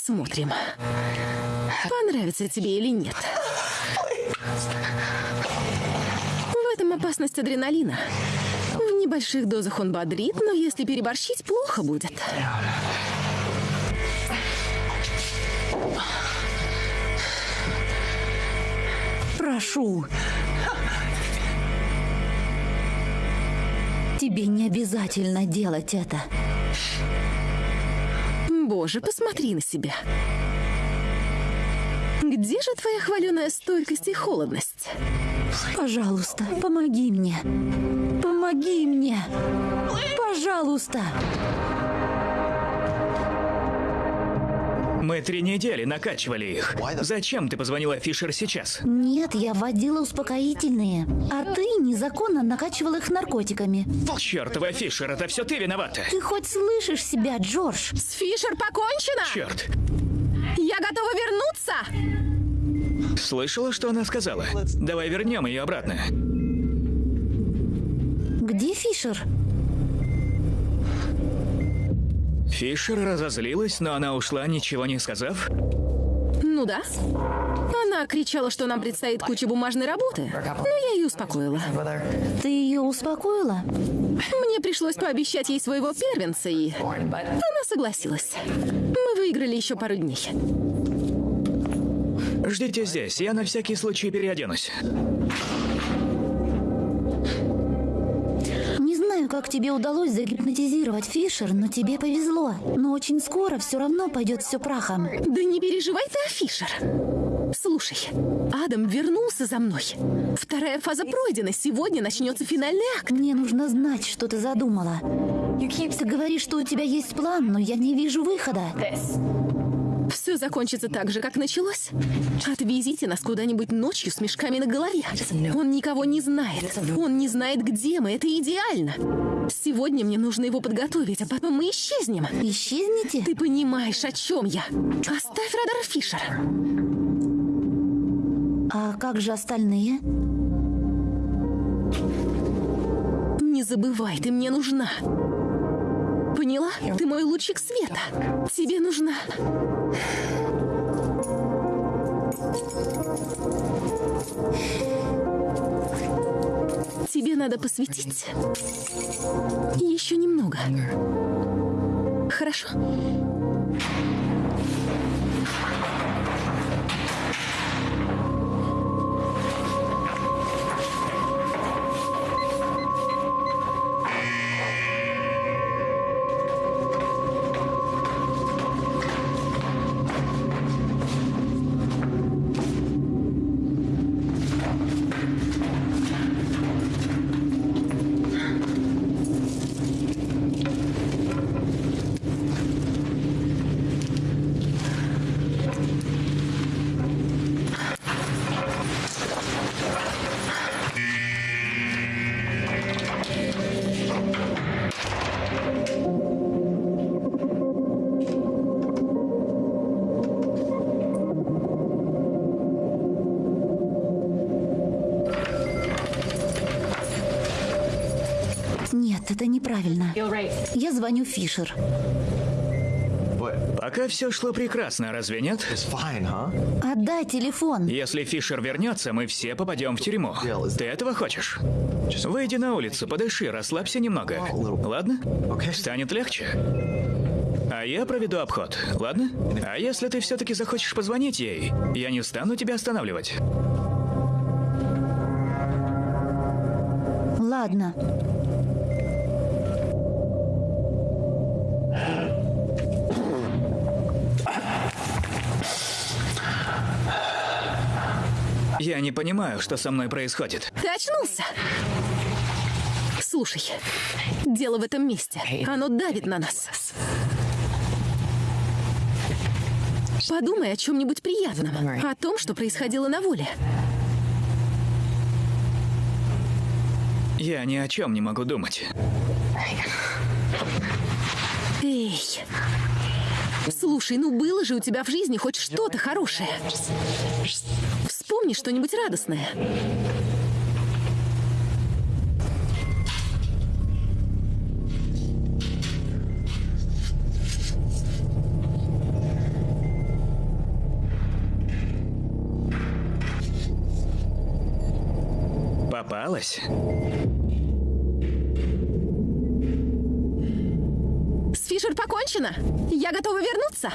Speaker 2: Посмотрим, понравится тебе или нет. В этом опасность адреналина. В больших дозах он бодрит, но если переборщить, плохо будет.
Speaker 4: Прошу. Тебе не обязательно делать это.
Speaker 2: Боже, посмотри на себя. Где же твоя хваленая стойкость и холодность?
Speaker 4: Пожалуйста, помоги мне. Помоги мне. Пожалуйста.
Speaker 1: Мы три недели накачивали их. Зачем ты позвонила Фишер сейчас?
Speaker 4: Нет, я вводила успокоительные. А ты незаконно накачивал их наркотиками.
Speaker 1: Чертова Фишер, это все ты виновата.
Speaker 4: Ты хоть слышишь себя, Джордж?
Speaker 2: С Фишер покончено?
Speaker 1: Черт.
Speaker 2: Я готова вернуться!
Speaker 1: Слышала, что она сказала? Давай вернем ее обратно.
Speaker 4: Где Фишер?
Speaker 1: Фишер разозлилась, но она ушла, ничего не сказав.
Speaker 2: Ну да. Она кричала, что нам предстоит куча бумажной работы. Но я ее успокоила.
Speaker 4: Ты ее успокоила?
Speaker 2: Мне пришлось пообещать ей своего первенца, и она согласилась. Мы выиграли еще пару дней.
Speaker 1: Ждите здесь, я на всякий случай переоденусь.
Speaker 4: Знаю, как тебе удалось загипнотизировать Фишер, но тебе повезло. Но очень скоро все равно пойдет все прахом.
Speaker 2: Да не переживай ты о Фишер. Слушай, Адам вернулся за мной. Вторая фаза пройдена. Сегодня начнется финальный акт.
Speaker 4: Мне нужно знать, что ты задумала. Ты говоришь, что у тебя есть план, но я не вижу выхода.
Speaker 2: Все закончится так же, как началось. Отвезите нас куда-нибудь ночью с мешками на голове. Он никого не знает. Он не знает, где мы. Это идеально. Сегодня мне нужно его подготовить, а потом мы исчезнем.
Speaker 4: Исчезните?
Speaker 2: Ты понимаешь, о чем я? Оставь радар Фишер.
Speaker 4: А как же остальные?
Speaker 2: Не забывай, ты мне нужна. Поняла? Ты мой лучик света. Тебе нужна. Тебе надо посвятить еще немного. Хорошо?
Speaker 4: Я звоню Фишер.
Speaker 1: Пока все шло прекрасно, разве нет?
Speaker 4: Отдай телефон.
Speaker 1: Если Фишер вернется, мы все попадем в тюрьму. Ты этого хочешь? Выйди на улицу, подыши, расслабься немного. Ладно? Станет легче. А я проведу обход, ладно? А если ты все-таки захочешь позвонить ей, я не стану тебя останавливать.
Speaker 4: Ладно.
Speaker 1: Я не понимаю, что со мной происходит.
Speaker 2: Ты очнулся? Слушай, дело в этом месте. Оно давит на нас. Подумай о чем-нибудь приятном. О том, что происходило на воле.
Speaker 1: Я ни о чем не могу думать.
Speaker 2: Эй. Слушай, ну было же у тебя в жизни хоть что-то хорошее. Вспомни что-нибудь радостное.
Speaker 1: Попалась?
Speaker 2: С Фишер покончено. Я готова вернуться.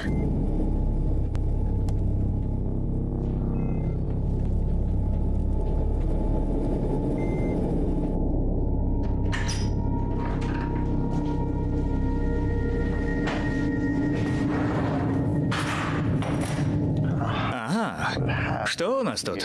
Speaker 1: Нас тут?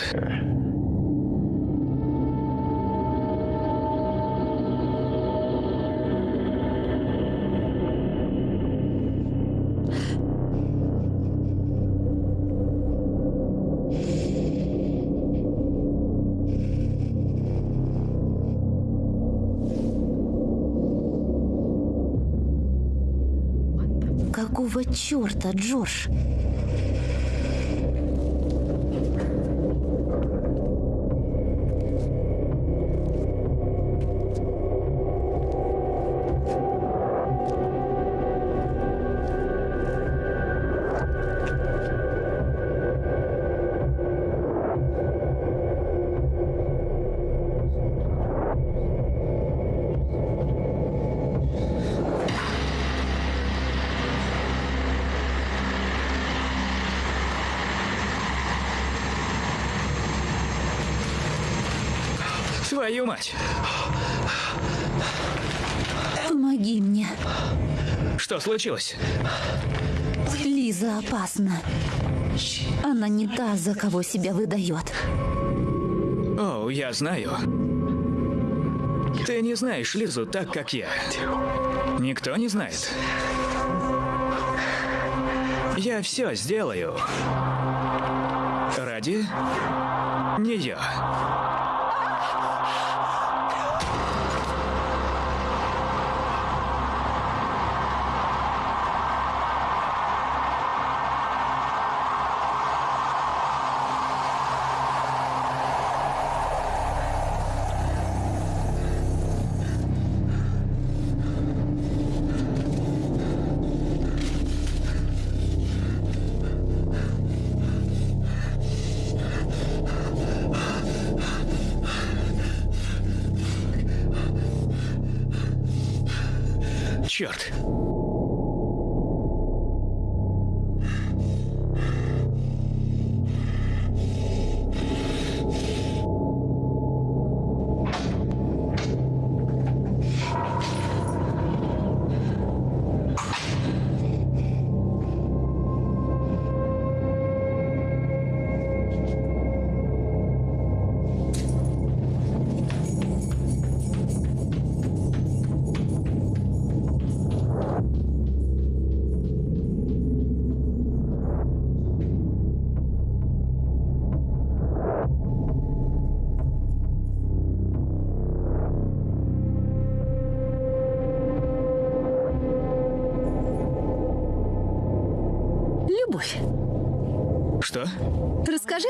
Speaker 4: Какого черта, Джордж?
Speaker 1: Что случилось?
Speaker 4: Лиза опасна. Она не та, за кого себя выдает.
Speaker 1: О, я знаю. Ты не знаешь Лизу так, как я. Никто не знает. Я все сделаю. Ради нее.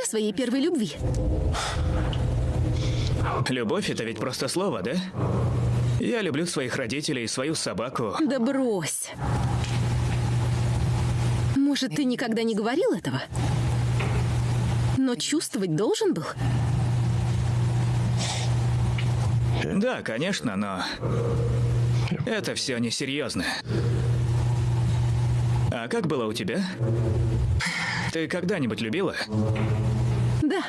Speaker 2: Своей первой любви.
Speaker 1: Любовь это ведь просто слово, да? Я люблю своих родителей и свою собаку.
Speaker 2: Да брось. Может, ты никогда не говорил этого? Но чувствовать должен был?
Speaker 1: Да, конечно, но это все несерьезно. А как было у тебя? Ты когда-нибудь любила?
Speaker 2: Да.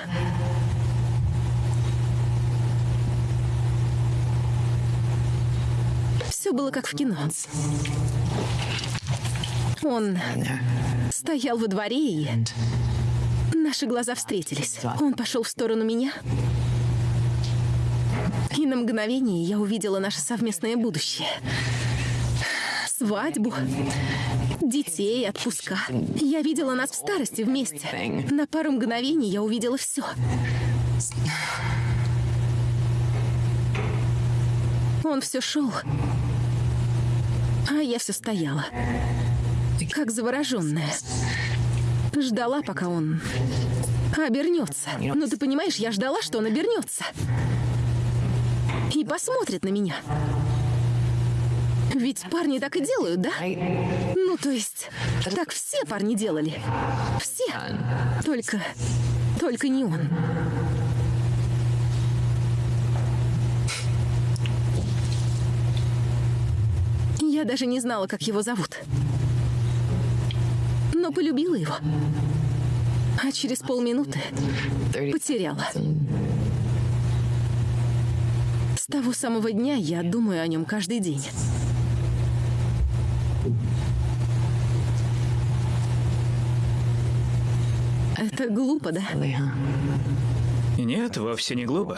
Speaker 2: Все было как в кино. Он стоял во дворе и наши глаза встретились. Он пошел в сторону меня. И на мгновение я увидела наше совместное будущее. Свадьбу, детей, отпуска. Я видела нас в старости вместе. На пару мгновений я увидела все. Он все шел, а я все стояла, как завороженная. Ждала, пока он обернется. Но ты понимаешь, я ждала, что он обернется. И посмотрит на меня. Ведь парни так и делают, да? Ну, то есть, так все парни делали. Все. Только, только не он. Я даже не знала, как его зовут. Но полюбила его. А через полминуты потеряла. С того самого дня я думаю о нем каждый день. Это глупо, да?
Speaker 1: Нет, вовсе не глупо.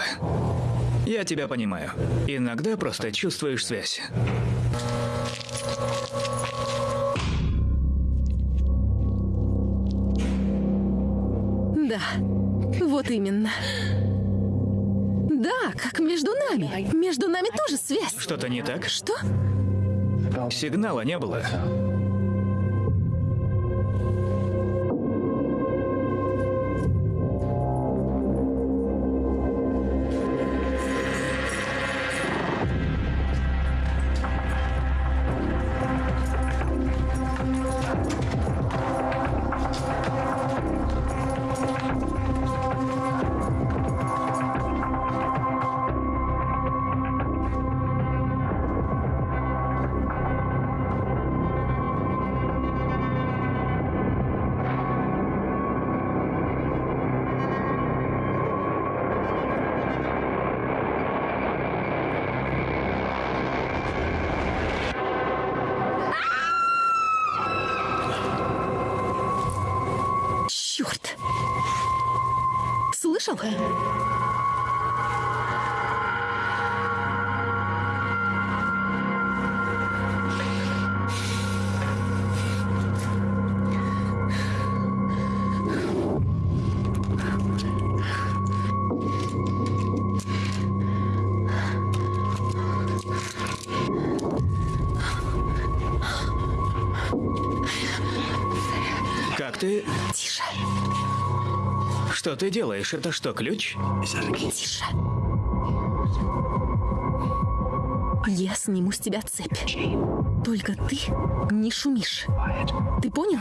Speaker 1: Я тебя понимаю. Иногда просто чувствуешь связь.
Speaker 2: Да, вот именно. Да, как между нами. Между нами тоже связь.
Speaker 1: Что-то не так?
Speaker 2: Что?
Speaker 1: Сигнала не было. Ты...
Speaker 2: Тише,
Speaker 1: Что ты делаешь? Это что, ключ?
Speaker 2: тише. Я сниму с тебя цепь. Только ты не шумишь. Ты понял?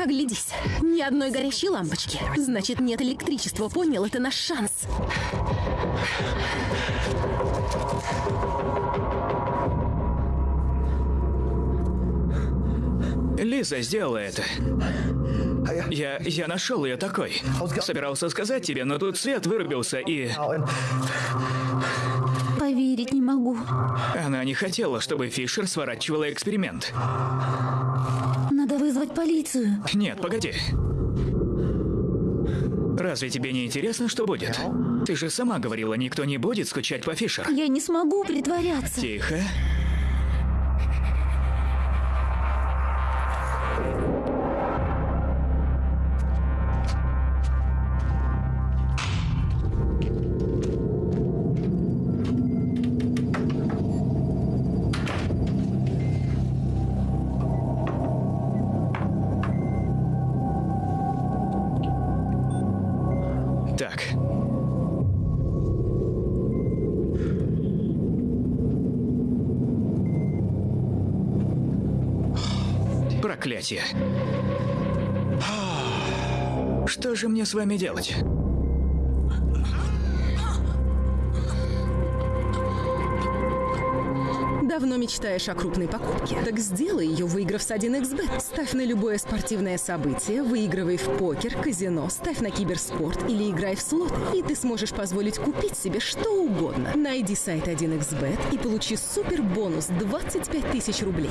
Speaker 2: Оглядись. Ни одной горящей лампочки. Значит, нет электричества. Понял? Это наш шанс.
Speaker 1: Лиза сделала это. Я, я нашел ее такой. Собирался сказать тебе, но тут свет вырубился, и
Speaker 4: Поверить не могу.
Speaker 1: она не хотела, чтобы Фишер сворачивала эксперимент.
Speaker 4: Надо вызвать полицию.
Speaker 1: Нет, погоди. Разве тебе не интересно, что будет? Ты же сама говорила, никто не будет скучать по Фишер.
Speaker 4: Я не смогу притворяться.
Speaker 1: Тихо. Же мне с вами делать?
Speaker 2: Давно мечтаешь о крупной покупке? Так сделай ее, выиграв с 1xbet. Ставь на любое спортивное событие, выигрывай в покер, казино, ставь на киберспорт или играй в слоты. И ты сможешь позволить купить себе что угодно. Найди сайт 1xbet и получи супер бонус 25 тысяч рублей.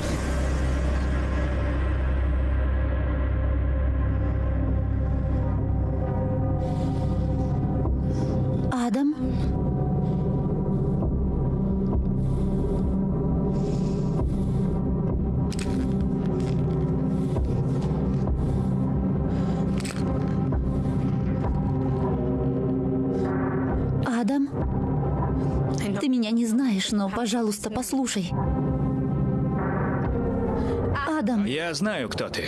Speaker 4: Пожалуйста, послушай. Адам,
Speaker 1: Я знаю, кто ты.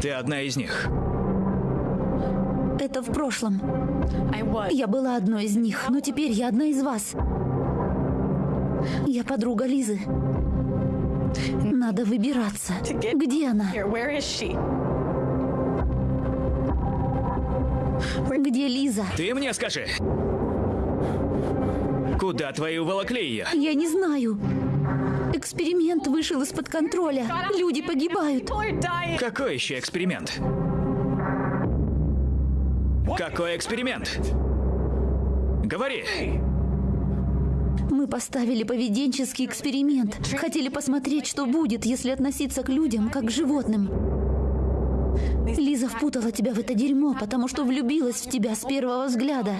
Speaker 1: Ты одна из них.
Speaker 4: это в прошлом. Я была одной из них, но теперь я одна из вас. Я подруга Лизы. Надо выбираться. Где она? Где Лиза.
Speaker 1: Ты мне скажи. Куда твои уволокли ее?
Speaker 4: Я не знаю. Эксперимент вышел из-под контроля. Люди погибают.
Speaker 1: Какой еще эксперимент? Какой эксперимент? Говори.
Speaker 4: Мы поставили поведенческий эксперимент. Хотели посмотреть, что будет, если относиться к людям как к животным. Лиза впутала тебя в это дерьмо, потому что влюбилась в тебя с первого взгляда.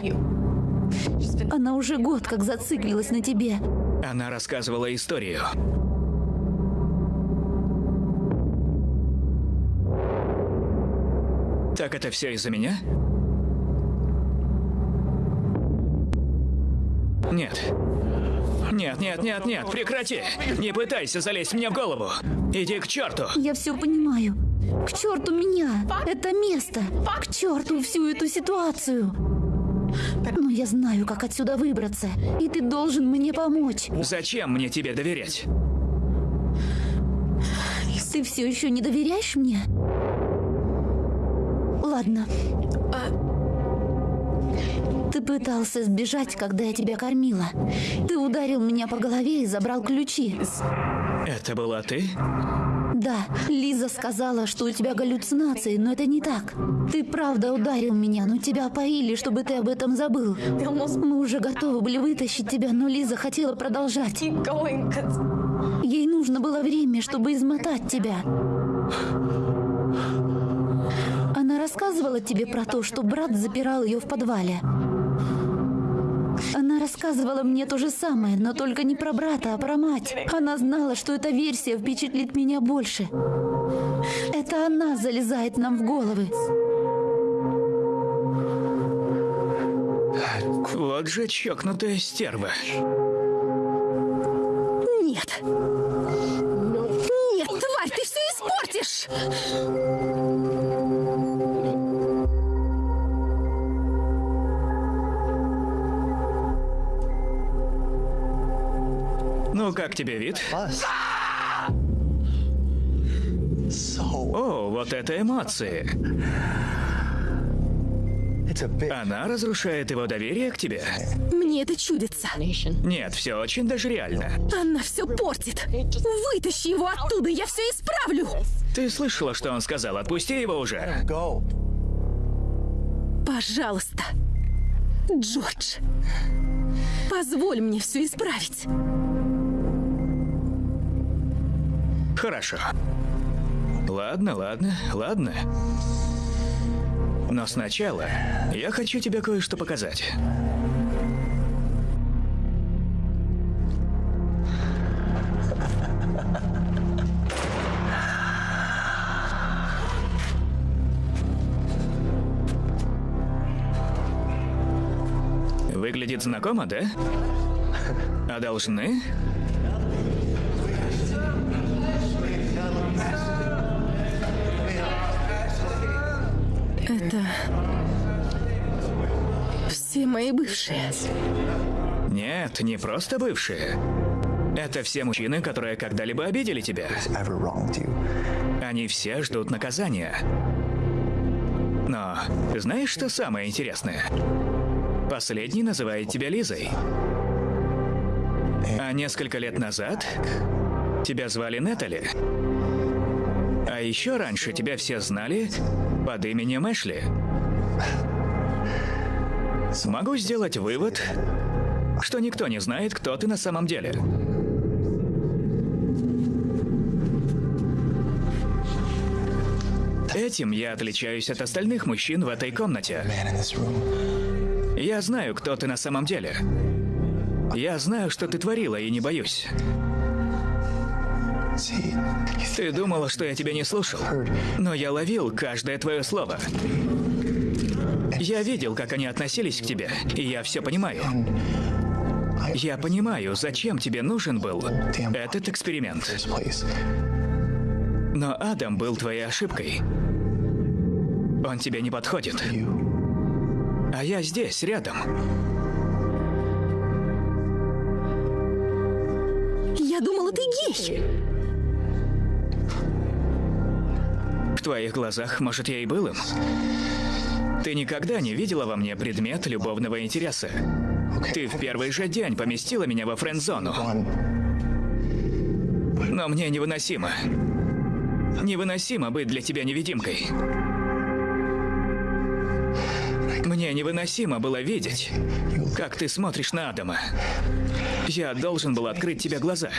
Speaker 4: Она уже год как зациклилась на тебе.
Speaker 1: Она рассказывала историю. Так это все из-за меня? Нет. Нет, нет, нет, нет, прекрати! Не пытайся залезть мне в голову! Иди к черту!
Speaker 4: Я все понимаю. К черту меня! Это место! К черту всю эту ситуацию! Но я знаю, как отсюда выбраться, и ты должен мне помочь.
Speaker 1: Зачем мне тебе доверять?
Speaker 4: Ты все еще не доверяешь мне? Ладно. Ты пытался сбежать, когда я тебя кормила. Ты ударил меня по голове и забрал ключи.
Speaker 1: Это была ты?
Speaker 4: Да, Лиза сказала, что у тебя галлюцинации, но это не так. Ты правда ударил меня, но тебя опоили, чтобы ты об этом забыл. Мы уже готовы были вытащить тебя, но Лиза хотела продолжать. Ей нужно было время, чтобы измотать тебя. Она рассказывала тебе про то, что брат запирал ее в подвале. Она рассказывала мне то же самое, но только не про брата, а про мать. Она знала, что эта версия впечатлит меня больше. Это она залезает нам в головы.
Speaker 1: Вот же чокнутая стерва.
Speaker 2: Нет. Нет, тварь, ты все испортишь!
Speaker 1: Ну, как тебе вид? О, вот это эмоции. Она разрушает его доверие к тебе?
Speaker 2: Мне это чудится.
Speaker 1: Нет, все очень даже реально.
Speaker 2: Она все портит. Вытащи его оттуда, я все исправлю.
Speaker 1: Ты слышала, что он сказал? Отпусти его уже.
Speaker 2: Пожалуйста, Джордж, позволь мне все исправить.
Speaker 1: Хорошо. Ладно, ладно, ладно. Но сначала я хочу тебе кое-что показать. Выглядит знакомо, да? А должны?
Speaker 2: Все мои бывшие.
Speaker 1: Нет, не просто бывшие. Это все мужчины, которые когда-либо обидели тебя. Они все ждут наказания. Но знаешь, что самое интересное? Последний называет тебя Лизой. А несколько лет назад тебя звали Нетали. А еще раньше тебя все знали под именем Эшли. Могу сделать вывод, что никто не знает, кто ты на самом деле. Этим я отличаюсь от остальных мужчин в этой комнате. Я знаю, кто ты на самом деле. Я знаю, что ты творила, и не боюсь. Ты думала, что я тебя не слушал, но я ловил каждое твое слово. Я видел, как они относились к тебе, и я все понимаю. Я понимаю, зачем тебе нужен был этот эксперимент. Но Адам был твоей ошибкой. Он тебе не подходит. А я здесь, рядом.
Speaker 2: Я думала, ты гей.
Speaker 1: В твоих глазах, может, я и был им. Ты никогда не видела во мне предмет любовного интереса. Ты в первый же день поместила меня во френд-зону. Но мне невыносимо. Невыносимо быть для тебя невидимкой. Мне невыносимо было видеть, как ты смотришь на Адама. Я должен был открыть тебе глаза.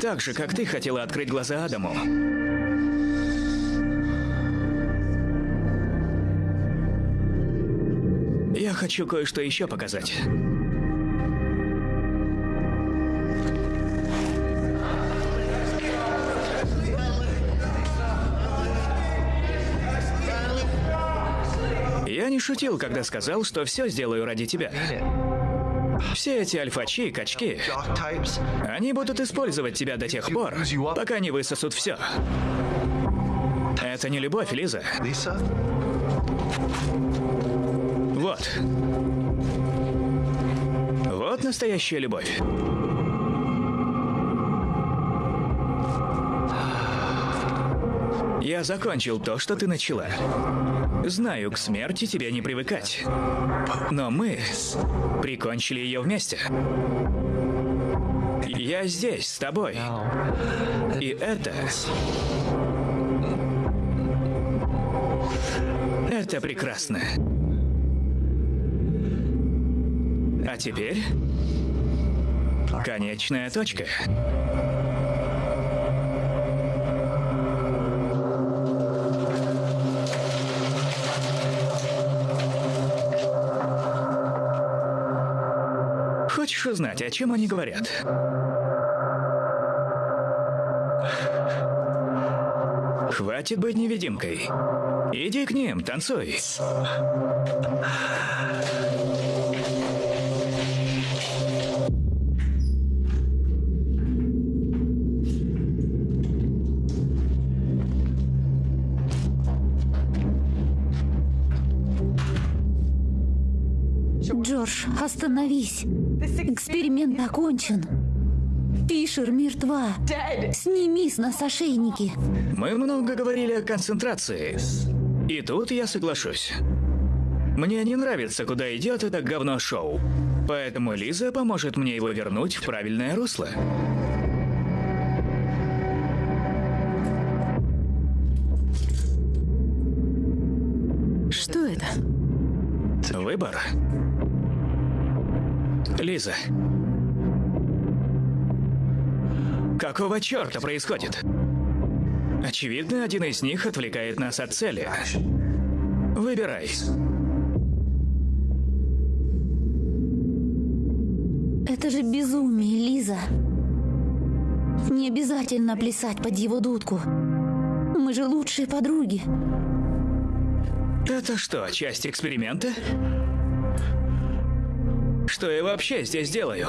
Speaker 1: Так же, как ты хотела открыть глаза Адаму. Хочу кое-что еще показать. Я не шутил, когда сказал, что все сделаю ради тебя. Все эти альфачи и качки, они будут использовать тебя до тех пор, пока не высосут все. Это не любовь, Лиза. Вот. Вот настоящая любовь. Я закончил то, что ты начала. Знаю, к смерти тебе не привыкать. Но мы прикончили ее вместе. Я здесь, с тобой. И это... Это прекрасно. Теперь... Конечная точка. Хочешь узнать, о чем они говорят? Хватит быть невидимкой. Иди к ним, танцуй.
Speaker 4: Остановись. Эксперимент окончен. Фишер мертва. Сними с нас ошейники.
Speaker 1: Мы много говорили о концентрации. И тут я соглашусь. Мне не нравится, куда идет это говно-шоу. Поэтому Лиза поможет мне его вернуть в правильное русло.
Speaker 2: Что это?
Speaker 1: Выбор. Лиза. Какого черта происходит? Очевидно, один из них отвлекает нас от цели. Выбирай.
Speaker 4: Это же безумие, Лиза. Не обязательно плясать под его дудку. Мы же лучшие подруги.
Speaker 1: Это что, часть эксперимента? Что я вообще здесь делаю?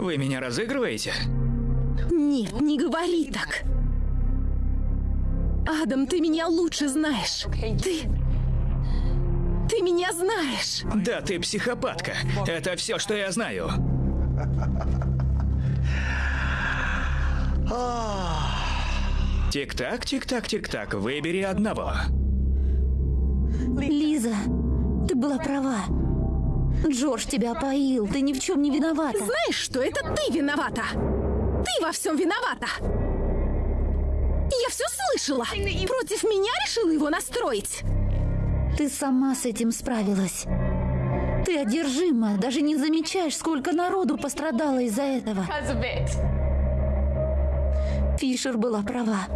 Speaker 1: Вы меня разыгрываете?
Speaker 2: Нет, не говори так. Адам, ты меня лучше знаешь. Ты... Ты меня знаешь.
Speaker 1: Да ты психопатка. Это все, что я знаю. Тик-так, тик-так, тик-так. Выбери одного.
Speaker 4: Лиза, ты была права. Джордж тебя опоил, ты ни в чем не виновата.
Speaker 2: Знаешь что, это ты виновата. Ты во всем виновата. Я все слышала. Против меня решила его настроить.
Speaker 4: Ты сама с этим справилась. Ты одержима, даже не замечаешь, сколько народу пострадало из-за этого. Фишер была права.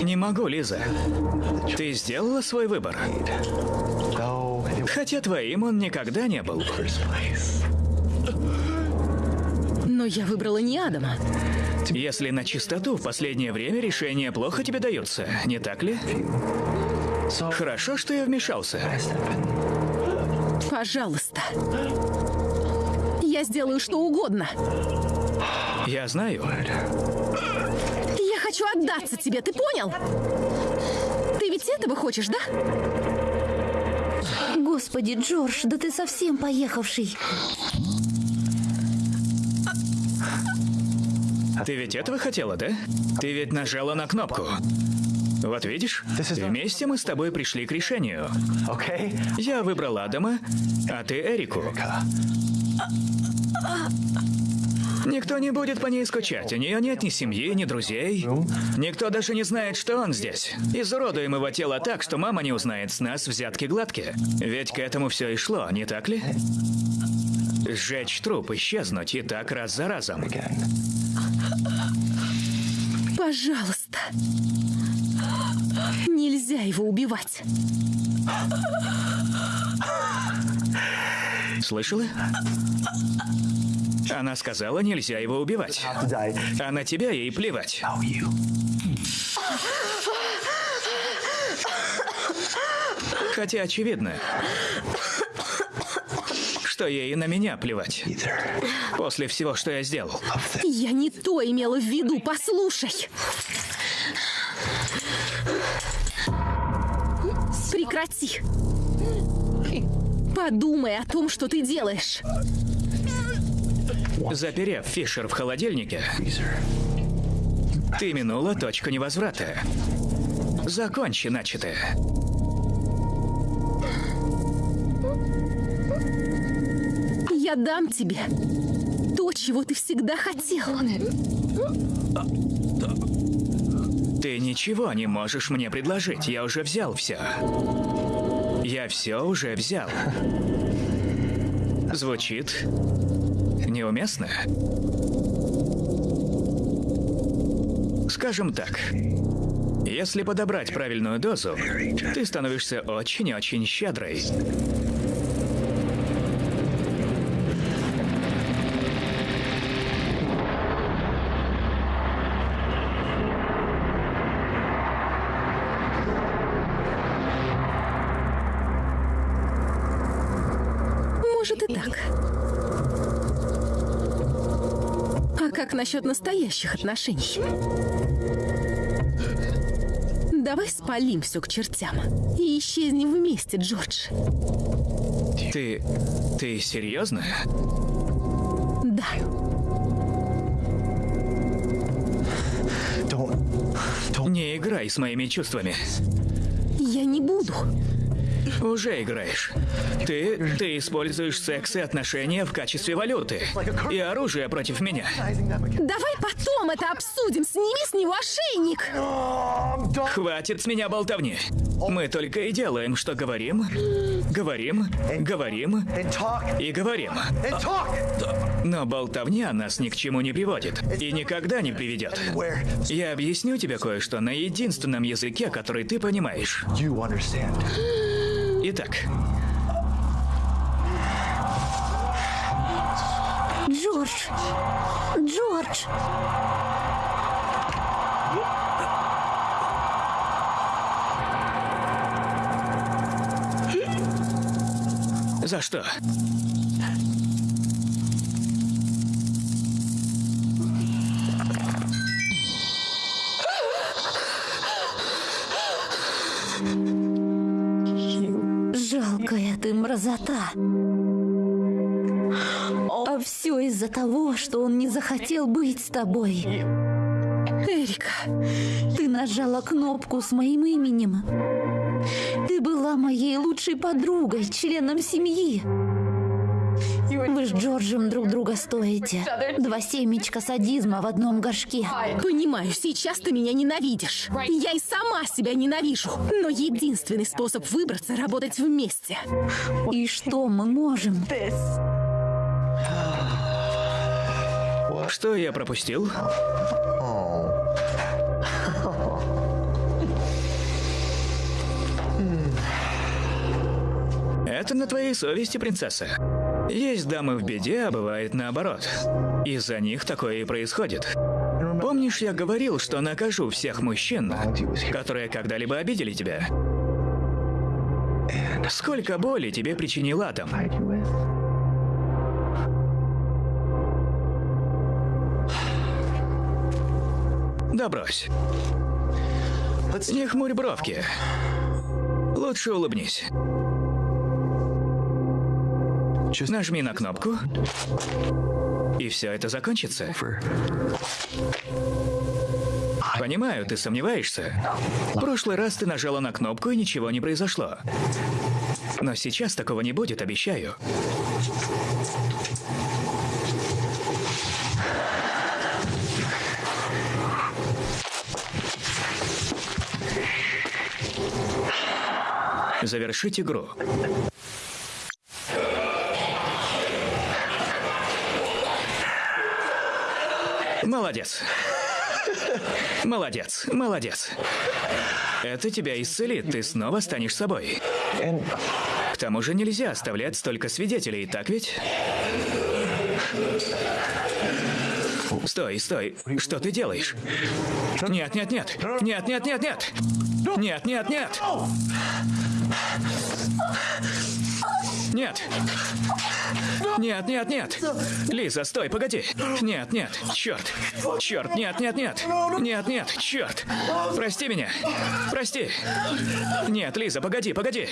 Speaker 1: Не могу, Лиза. Ты сделала свой выбор. Хотя твоим он никогда не был.
Speaker 2: Но я выбрала не Адама.
Speaker 1: Если на чистоту, в последнее время решения плохо тебе даются, не так ли? Хорошо, что я вмешался.
Speaker 2: Пожалуйста. я сделаю что угодно.
Speaker 1: Я знаю.
Speaker 2: Я хочу отдаться тебе, ты понял? Ты ведь этого хочешь, да?
Speaker 4: Господи, Джордж, да ты совсем поехавший.
Speaker 1: Ты ведь этого хотела, да? Ты ведь нажала на кнопку. Вот видишь, вместе мы с тобой пришли к решению. Я выбрал Адама, а ты Эрику. Никто не будет по ней скучать. У нее нет ни семьи, ни друзей. Никто даже не знает, что он здесь. Изуродуем его тело так, что мама не узнает с нас взятки гладкие. Ведь к этому все и шло, не так ли? Сжечь труп, исчезнуть, и так раз за разом.
Speaker 2: Пожалуйста. Нельзя его убивать.
Speaker 1: Слышала? Она сказала, нельзя его убивать. А на тебя ей плевать. Хотя очевидно, что ей на меня плевать. После всего, что я сделал.
Speaker 2: Я не то имела в виду, послушай. Прекрати. Подумай о том, что ты делаешь.
Speaker 1: Заперев Фишер в холодильнике, ты минула точку невозврата. Закончи начатое.
Speaker 2: Я дам тебе то, чего ты всегда хотел.
Speaker 1: Ты ничего не можешь мне предложить. Я уже взял все. Я все уже взял. Звучит неуместно? Скажем так, если подобрать правильную дозу, ты становишься очень-очень щедрой.
Speaker 2: Может и так. А как насчет настоящих отношений? Давай спалим все к чертям и исчезнем вместе, Джордж.
Speaker 1: Ты... ты серьезно?
Speaker 2: Да.
Speaker 1: Не играй с моими чувствами.
Speaker 2: Я не буду.
Speaker 1: Уже играешь. Ты... ты используешь секс и отношения в качестве валюты. И оружие против меня.
Speaker 2: Давай потом это обсудим. Сними с него ошейник.
Speaker 1: Хватит с меня болтовни. Мы только и делаем, что говорим, говорим, говорим и говорим. Но болтовня нас ни к чему не приводит и никогда не приведет. Я объясню тебе кое-что на единственном языке, который ты понимаешь. Итак,
Speaker 4: Джордж! Джордж!
Speaker 1: за что?
Speaker 4: Ты мразота. А все из-за того, что он не захотел быть с тобой.
Speaker 2: Эрика,
Speaker 4: Ты нажала кнопку с моим именем. Ты была моей лучшей подругой, членом семьи. Вы с Джорджем друг друга стоите. Два семечка садизма в одном горшке.
Speaker 2: понимаю, сейчас ты меня ненавидишь. Я и сама себя ненавижу. Но единственный способ выбраться — работать вместе.
Speaker 4: И что мы можем?
Speaker 1: Что я пропустил? Это на твоей совести, принцесса. Есть дамы в беде, а бывает наоборот. Из-за них такое и происходит. Помнишь, я говорил, что накажу всех мужчин, которые когда-либо обидели тебя? Сколько боли тебе причинил атом? Да брось. Не хмурь бровки. Лучше улыбнись. Нажми на кнопку. И все это закончится. Понимаю, ты сомневаешься. В прошлый раз ты нажала на кнопку и ничего не произошло. Но сейчас такого не будет, обещаю. Завершить игру. Молодец. Молодец, молодец. Это тебя исцелит, ты снова станешь собой. К тому же нельзя оставлять столько свидетелей, так ведь? Стой, стой. Что ты делаешь? Нет, нет, нет. Нет, нет, нет, нет. Нет, нет, нет. Нет. Нет, нет, нет. Лиза, стой, погоди. Нет, нет. Черт. Черт, нет, нет, нет. Нет, нет, черт. Прости меня. Прости. Нет, Лиза, погоди, погоди.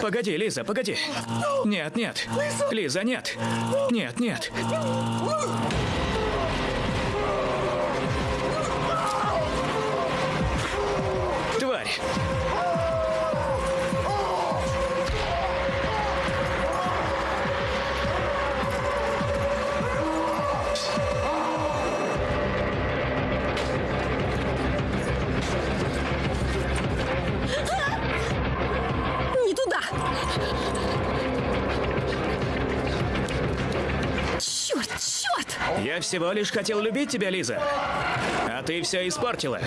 Speaker 1: Погоди, Лиза, погоди. Нет, нет. Лиза, нет. Нет, нет. Тварь. Всего лишь хотел любить тебя, Лиза. А ты все испортила.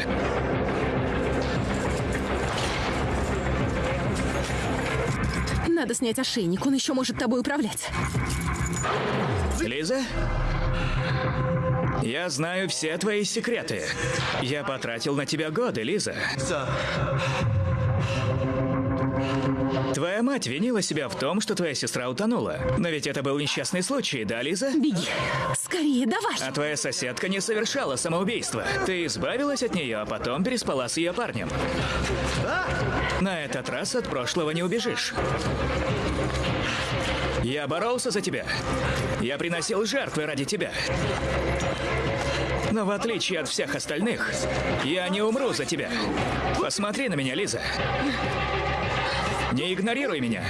Speaker 2: Надо снять ошейник, он еще может тобой управлять.
Speaker 1: Лиза? Я знаю все твои секреты. Я потратил на тебя годы, Лиза. Твоя мать винила себя в том, что твоя сестра утонула. Но ведь это был несчастный случай, да, Лиза?
Speaker 2: Беги. Скорее, давай.
Speaker 1: А твоя соседка не совершала самоубийство. Ты избавилась от нее, а потом переспала с ее парнем. На этот раз от прошлого не убежишь. Я боролся за тебя. Я приносил жертвы ради тебя. Но в отличие от всех остальных, я не умру за тебя. Посмотри на меня, Лиза. Не игнорируй меня.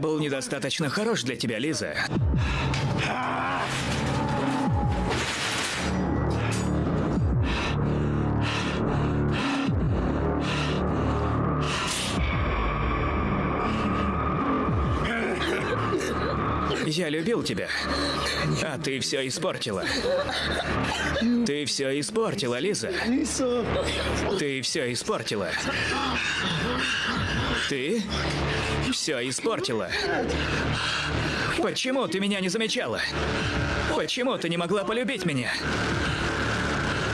Speaker 1: Был недостаточно хорош для тебя, Лиза. Я любил тебя, а ты все испортила. Ты все испортила, Лиза. Ты все испортила. Ты все испортила. Почему ты меня не замечала? Почему ты не могла полюбить меня?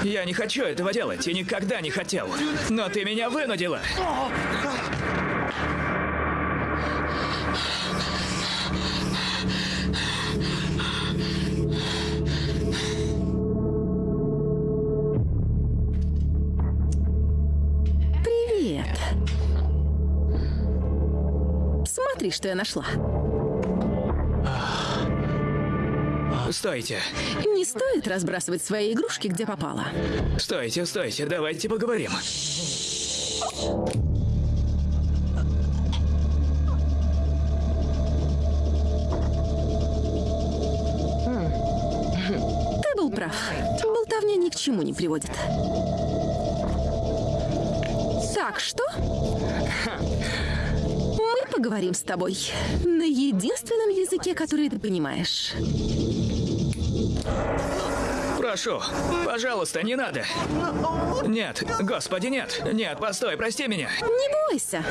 Speaker 1: Я не хочу этого делать и никогда не хотел. Но ты меня вынудила.
Speaker 2: Смотри, что я нашла.
Speaker 1: Стойте,
Speaker 2: Не стоит разбрасывать свои игрушки, где попало.
Speaker 1: стойте, стойте, давайте поговорим.
Speaker 2: Ты был прав. Болтовня ни к чему не приводит. Так что? Поговорим с тобой на единственном языке, который ты понимаешь.
Speaker 1: Прошу, пожалуйста, не надо. Нет, господи, нет. Нет, постой, прости меня.
Speaker 2: Не бойся,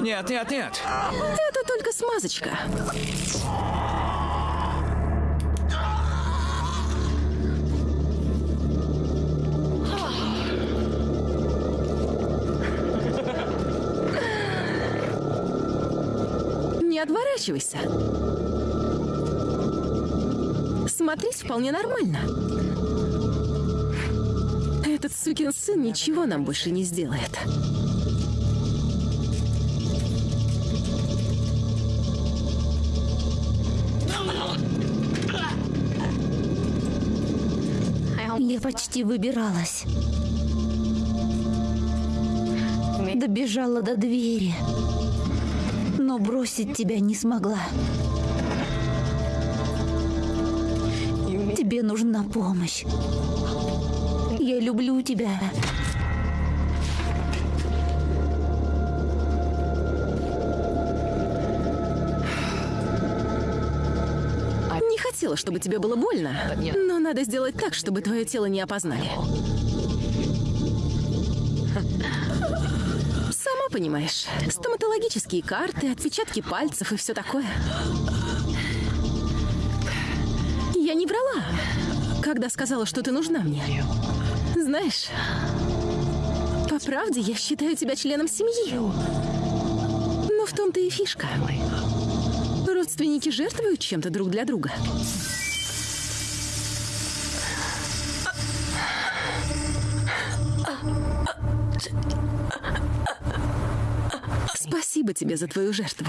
Speaker 1: Нет, нет, нет.
Speaker 2: это только смазочка. Не отворачивайся. Смотреть вполне нормально. Этот сукин сын ничего нам больше не сделает.
Speaker 4: Я почти выбиралась. Добежала до двери. Но бросить тебя не смогла. Тебе нужна помощь. Я люблю тебя.
Speaker 2: Не хотела, чтобы тебе было больно, но надо сделать так, чтобы твое тело не опознали. Понимаешь, стоматологические карты, отпечатки пальцев и все такое. Я не врала, когда сказала, что ты нужна мне. Знаешь, по правде я считаю тебя членом семьи. Но в том-то и фишка. Родственники жертвуют чем-то друг для друга. Спасибо тебе за твою жертву.